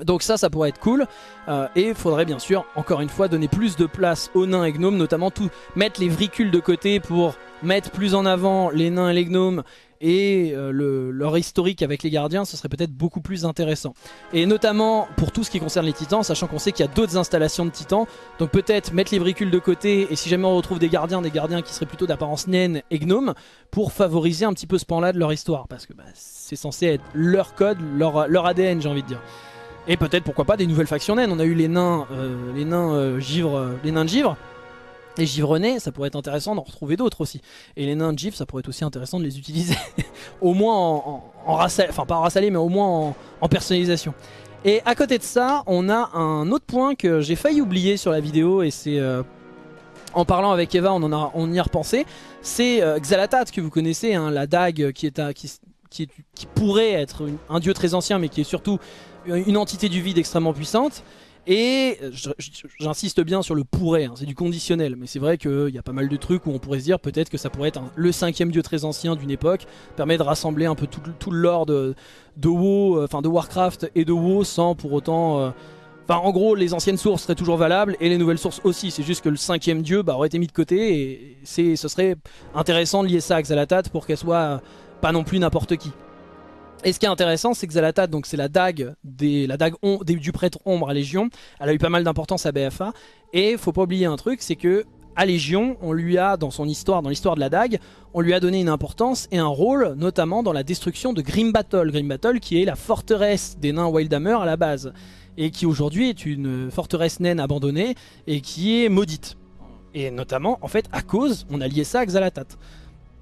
Donc ça, ça pourrait être cool. Euh, et il faudrait bien sûr, encore une fois, donner plus de place aux nains et gnomes, notamment tout mettre les vricules de côté pour mettre plus en avant les nains et les gnomes et euh, leur historique avec les gardiens, ce serait peut-être beaucoup plus intéressant. Et notamment pour tout ce qui concerne les titans, sachant qu'on sait qu'il y a d'autres installations de titans, donc peut-être mettre les vricules de côté, et si jamais on retrouve des gardiens, des gardiens qui seraient plutôt d'apparence naine et gnome, pour favoriser un petit peu ce pan-là de leur histoire, parce que bah, c'est censé être leur code, leur, leur ADN j'ai envie de dire. Et peut-être pourquoi pas des nouvelles factions naines. On a eu les nains, euh, les nains euh, euh, les de givre. Les givrenais, ça pourrait être intéressant d'en retrouver d'autres aussi. Et les nains de givre, ça pourrait être aussi intéressant de les utiliser. *laughs* au moins en, en, enfin pas en mais au moins en, personnalisation. Et à côté de ça, on a un autre point que j'ai failli oublier sur la vidéo et c'est en parlant avec Eva, on, en a, on y a repensé. C'est Xalatat que vous connaissez, hein, la dague qui, est qui, pourrait être un dieu très ancien mais qui est surtout une entité du vide extrêmement puissante. Et j'insiste bien sur le pourrait, hein, c'est du conditionnel, mais c'est vrai qu'il y a pas mal de trucs où on pourrait se dire peut-être que ça pourrait être le cinquième dieu très ancien d'une époque, permet de rassembler un peu tout, le lore de, WoW, euh, enfin de Warcraft et de WoW sans pour autant... Euh, en gros les anciennes sources seraient toujours valables et les nouvelles sources aussi, c'est juste que le cinquième dieu bah, aurait été mis de côté et ce serait intéressant de lier ça à Xalatat pour qu'elle soit pas non plus n'importe qui. Et ce qui est intéressant, c'est que Zalatat, donc c'est la dague, des, la dague du prêtre ombre à Légion. Elle a eu pas mal d'importance à BFA. Et faut pas oublier un truc, c'est que à Légion, on lui a, dans son histoire, dans l'histoire de la dague, on lui a donné une importance et un rôle, notamment dans la destruction de Grim Battle. Grim Battle qui est la forteresse des nains Wildhammer à la base. Et qui aujourd'hui est une forteresse naine abandonnée et qui est maudite. Et notamment, en fait, à cause, on a lié ça à Xalatat.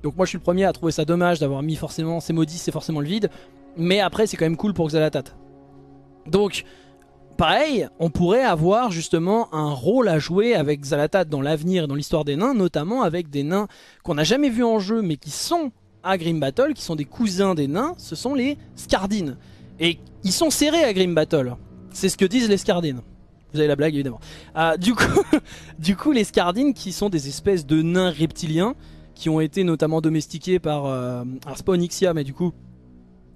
Donc moi je suis le premier à trouver ça dommage d'avoir mis forcément ces maudits, c'est forcément le vide. Mais après c'est quand même cool pour Xalatat. Donc pareil, on pourrait avoir justement un rôle à jouer avec Xalatat dans l'avenir dans l'histoire des nains, notamment avec des nains qu'on n'a jamais vus en jeu mais qui sont à Grim Battle, qui sont des cousins des nains, ce sont les Scardines. Et ils sont serrés à Grim Battle. C'est ce que disent les Scardines. Vous avez la blague évidemment. Ah, du, coup, *laughs* du coup les Scardines qui sont des espèces de nains reptiliens qui ont été notamment domestiqués par... Euh, alors pas Onyxia mais du coup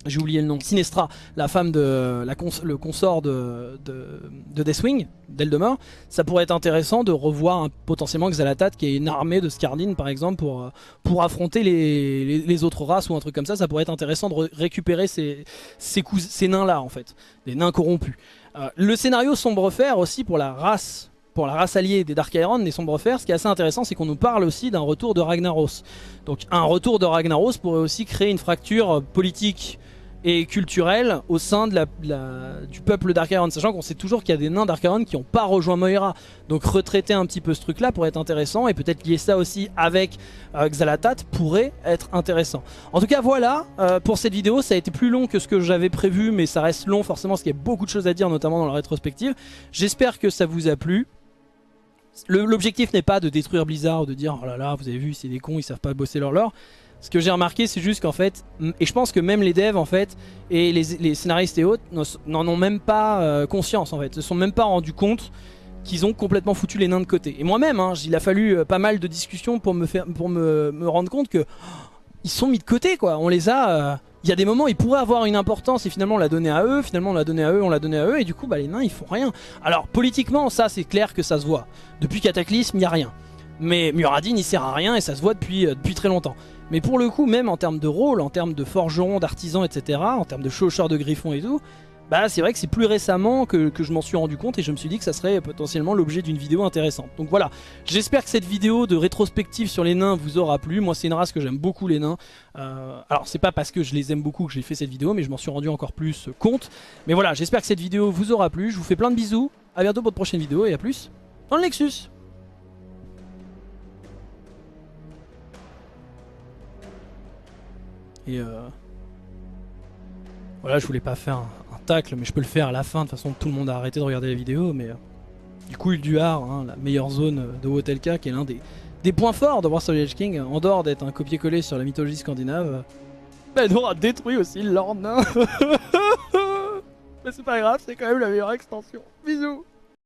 j'ai oublié le nom, Sinestra, la femme de la le consort de, de, Deathwing, d'Eldemort, ça pourrait être intéressant de revoir potentiellement Xalatat qui est une armée de Scardine par exemple pour, euh, pour affronter les, autres races ou un truc comme ça, ça pourrait être intéressant de récupérer ces, ces, nains là en fait, des nains corrompus. Euh, le scénario sombre fer aussi pour la race pour la race alliée des Dark Iron, des Sombres Fers, ce qui est assez intéressant, c'est qu'on nous parle aussi d'un retour de Ragnaros. Donc un retour de Ragnaros pourrait aussi créer une fracture politique et culturelle au sein du peuple Dark Iron, sachant qu'on sait toujours qu'il y a des nains Dark Iron qui n'ont pas rejoint Moira. Donc retraiter un petit peu ce truc-là pourrait être intéressant, et peut-être lier ça aussi avec euh, Xalatat pourrait être intéressant. En tout cas voilà, euh, pour cette vidéo, ça a été plus long que ce que j'avais prévu, mais ça reste long forcément, parce qu'il y a beaucoup de choses à dire, notamment dans la rétrospective. J'espère que ça vous a plu. L'objectif n'est pas de détruire Blizzard, de dire oh là là, vous avez vu, c'est des cons, ils savent pas bosser leur lore. Ce que j'ai remarqué, c'est juste qu'en fait, et je pense que même les devs en fait, et les, scénaristes et autres n'en ont même pas euh, conscience en fait, se sont même pas rendus compte qu'ils ont complètement foutu les nains de côté. Et moi-même, hein, il a fallu euh, pas mal de discussions pour me, faire, pour me, me rendre compte que oh, ils sont mis de côté quoi. On les a... Euh, il y a des moments ils pourraient avoir une importance et finalement on l'a donné à eux, finalement on l'a donné à eux, on l'a donné à eux et du coup bah, les nains ils font rien. Alors politiquement ça c'est clair que ça se voit. Depuis Cataclysme il n'y a rien. Mais Muradin il sert à rien et ça se voit depuis, euh, depuis très longtemps. Mais pour le coup même en termes de rôle, en termes de forgeron, d'artisan etc, en termes de chaucheur de griffon et tout, bah c'est vrai que c'est plus récemment que, je m'en suis rendu compte et je me suis dit que ça serait potentiellement l'objet d'une vidéo intéressante. Donc voilà, j'espère que cette vidéo de rétrospective sur les nains vous aura plu. Moi c'est une race que j'aime beaucoup les nains. Euh, alors c'est pas parce que je les aime beaucoup que j'ai fait cette vidéo, mais je m'en suis rendu encore plus compte. Mais voilà, j'espère que cette vidéo vous aura plu. Je vous fais plein de bisous. A bientôt pour de prochaine vidéo et à plus dans le Nexus. Et euh... Voilà, je voulais pas faire mais je peux le faire à la fin. De toute façon, tout le monde a arrêté de regarder la vidéo. Mais euh, du coup, il du hein, la meilleure zone de Wotelka, qui est l'un des, des points forts de War of Edge King, en dehors d'être un copier-coller sur la mythologie scandinave, bah, elle aura détruit aussi Nain. *laughs* mais c'est pas grave, c'est quand même la meilleure extension. Bisous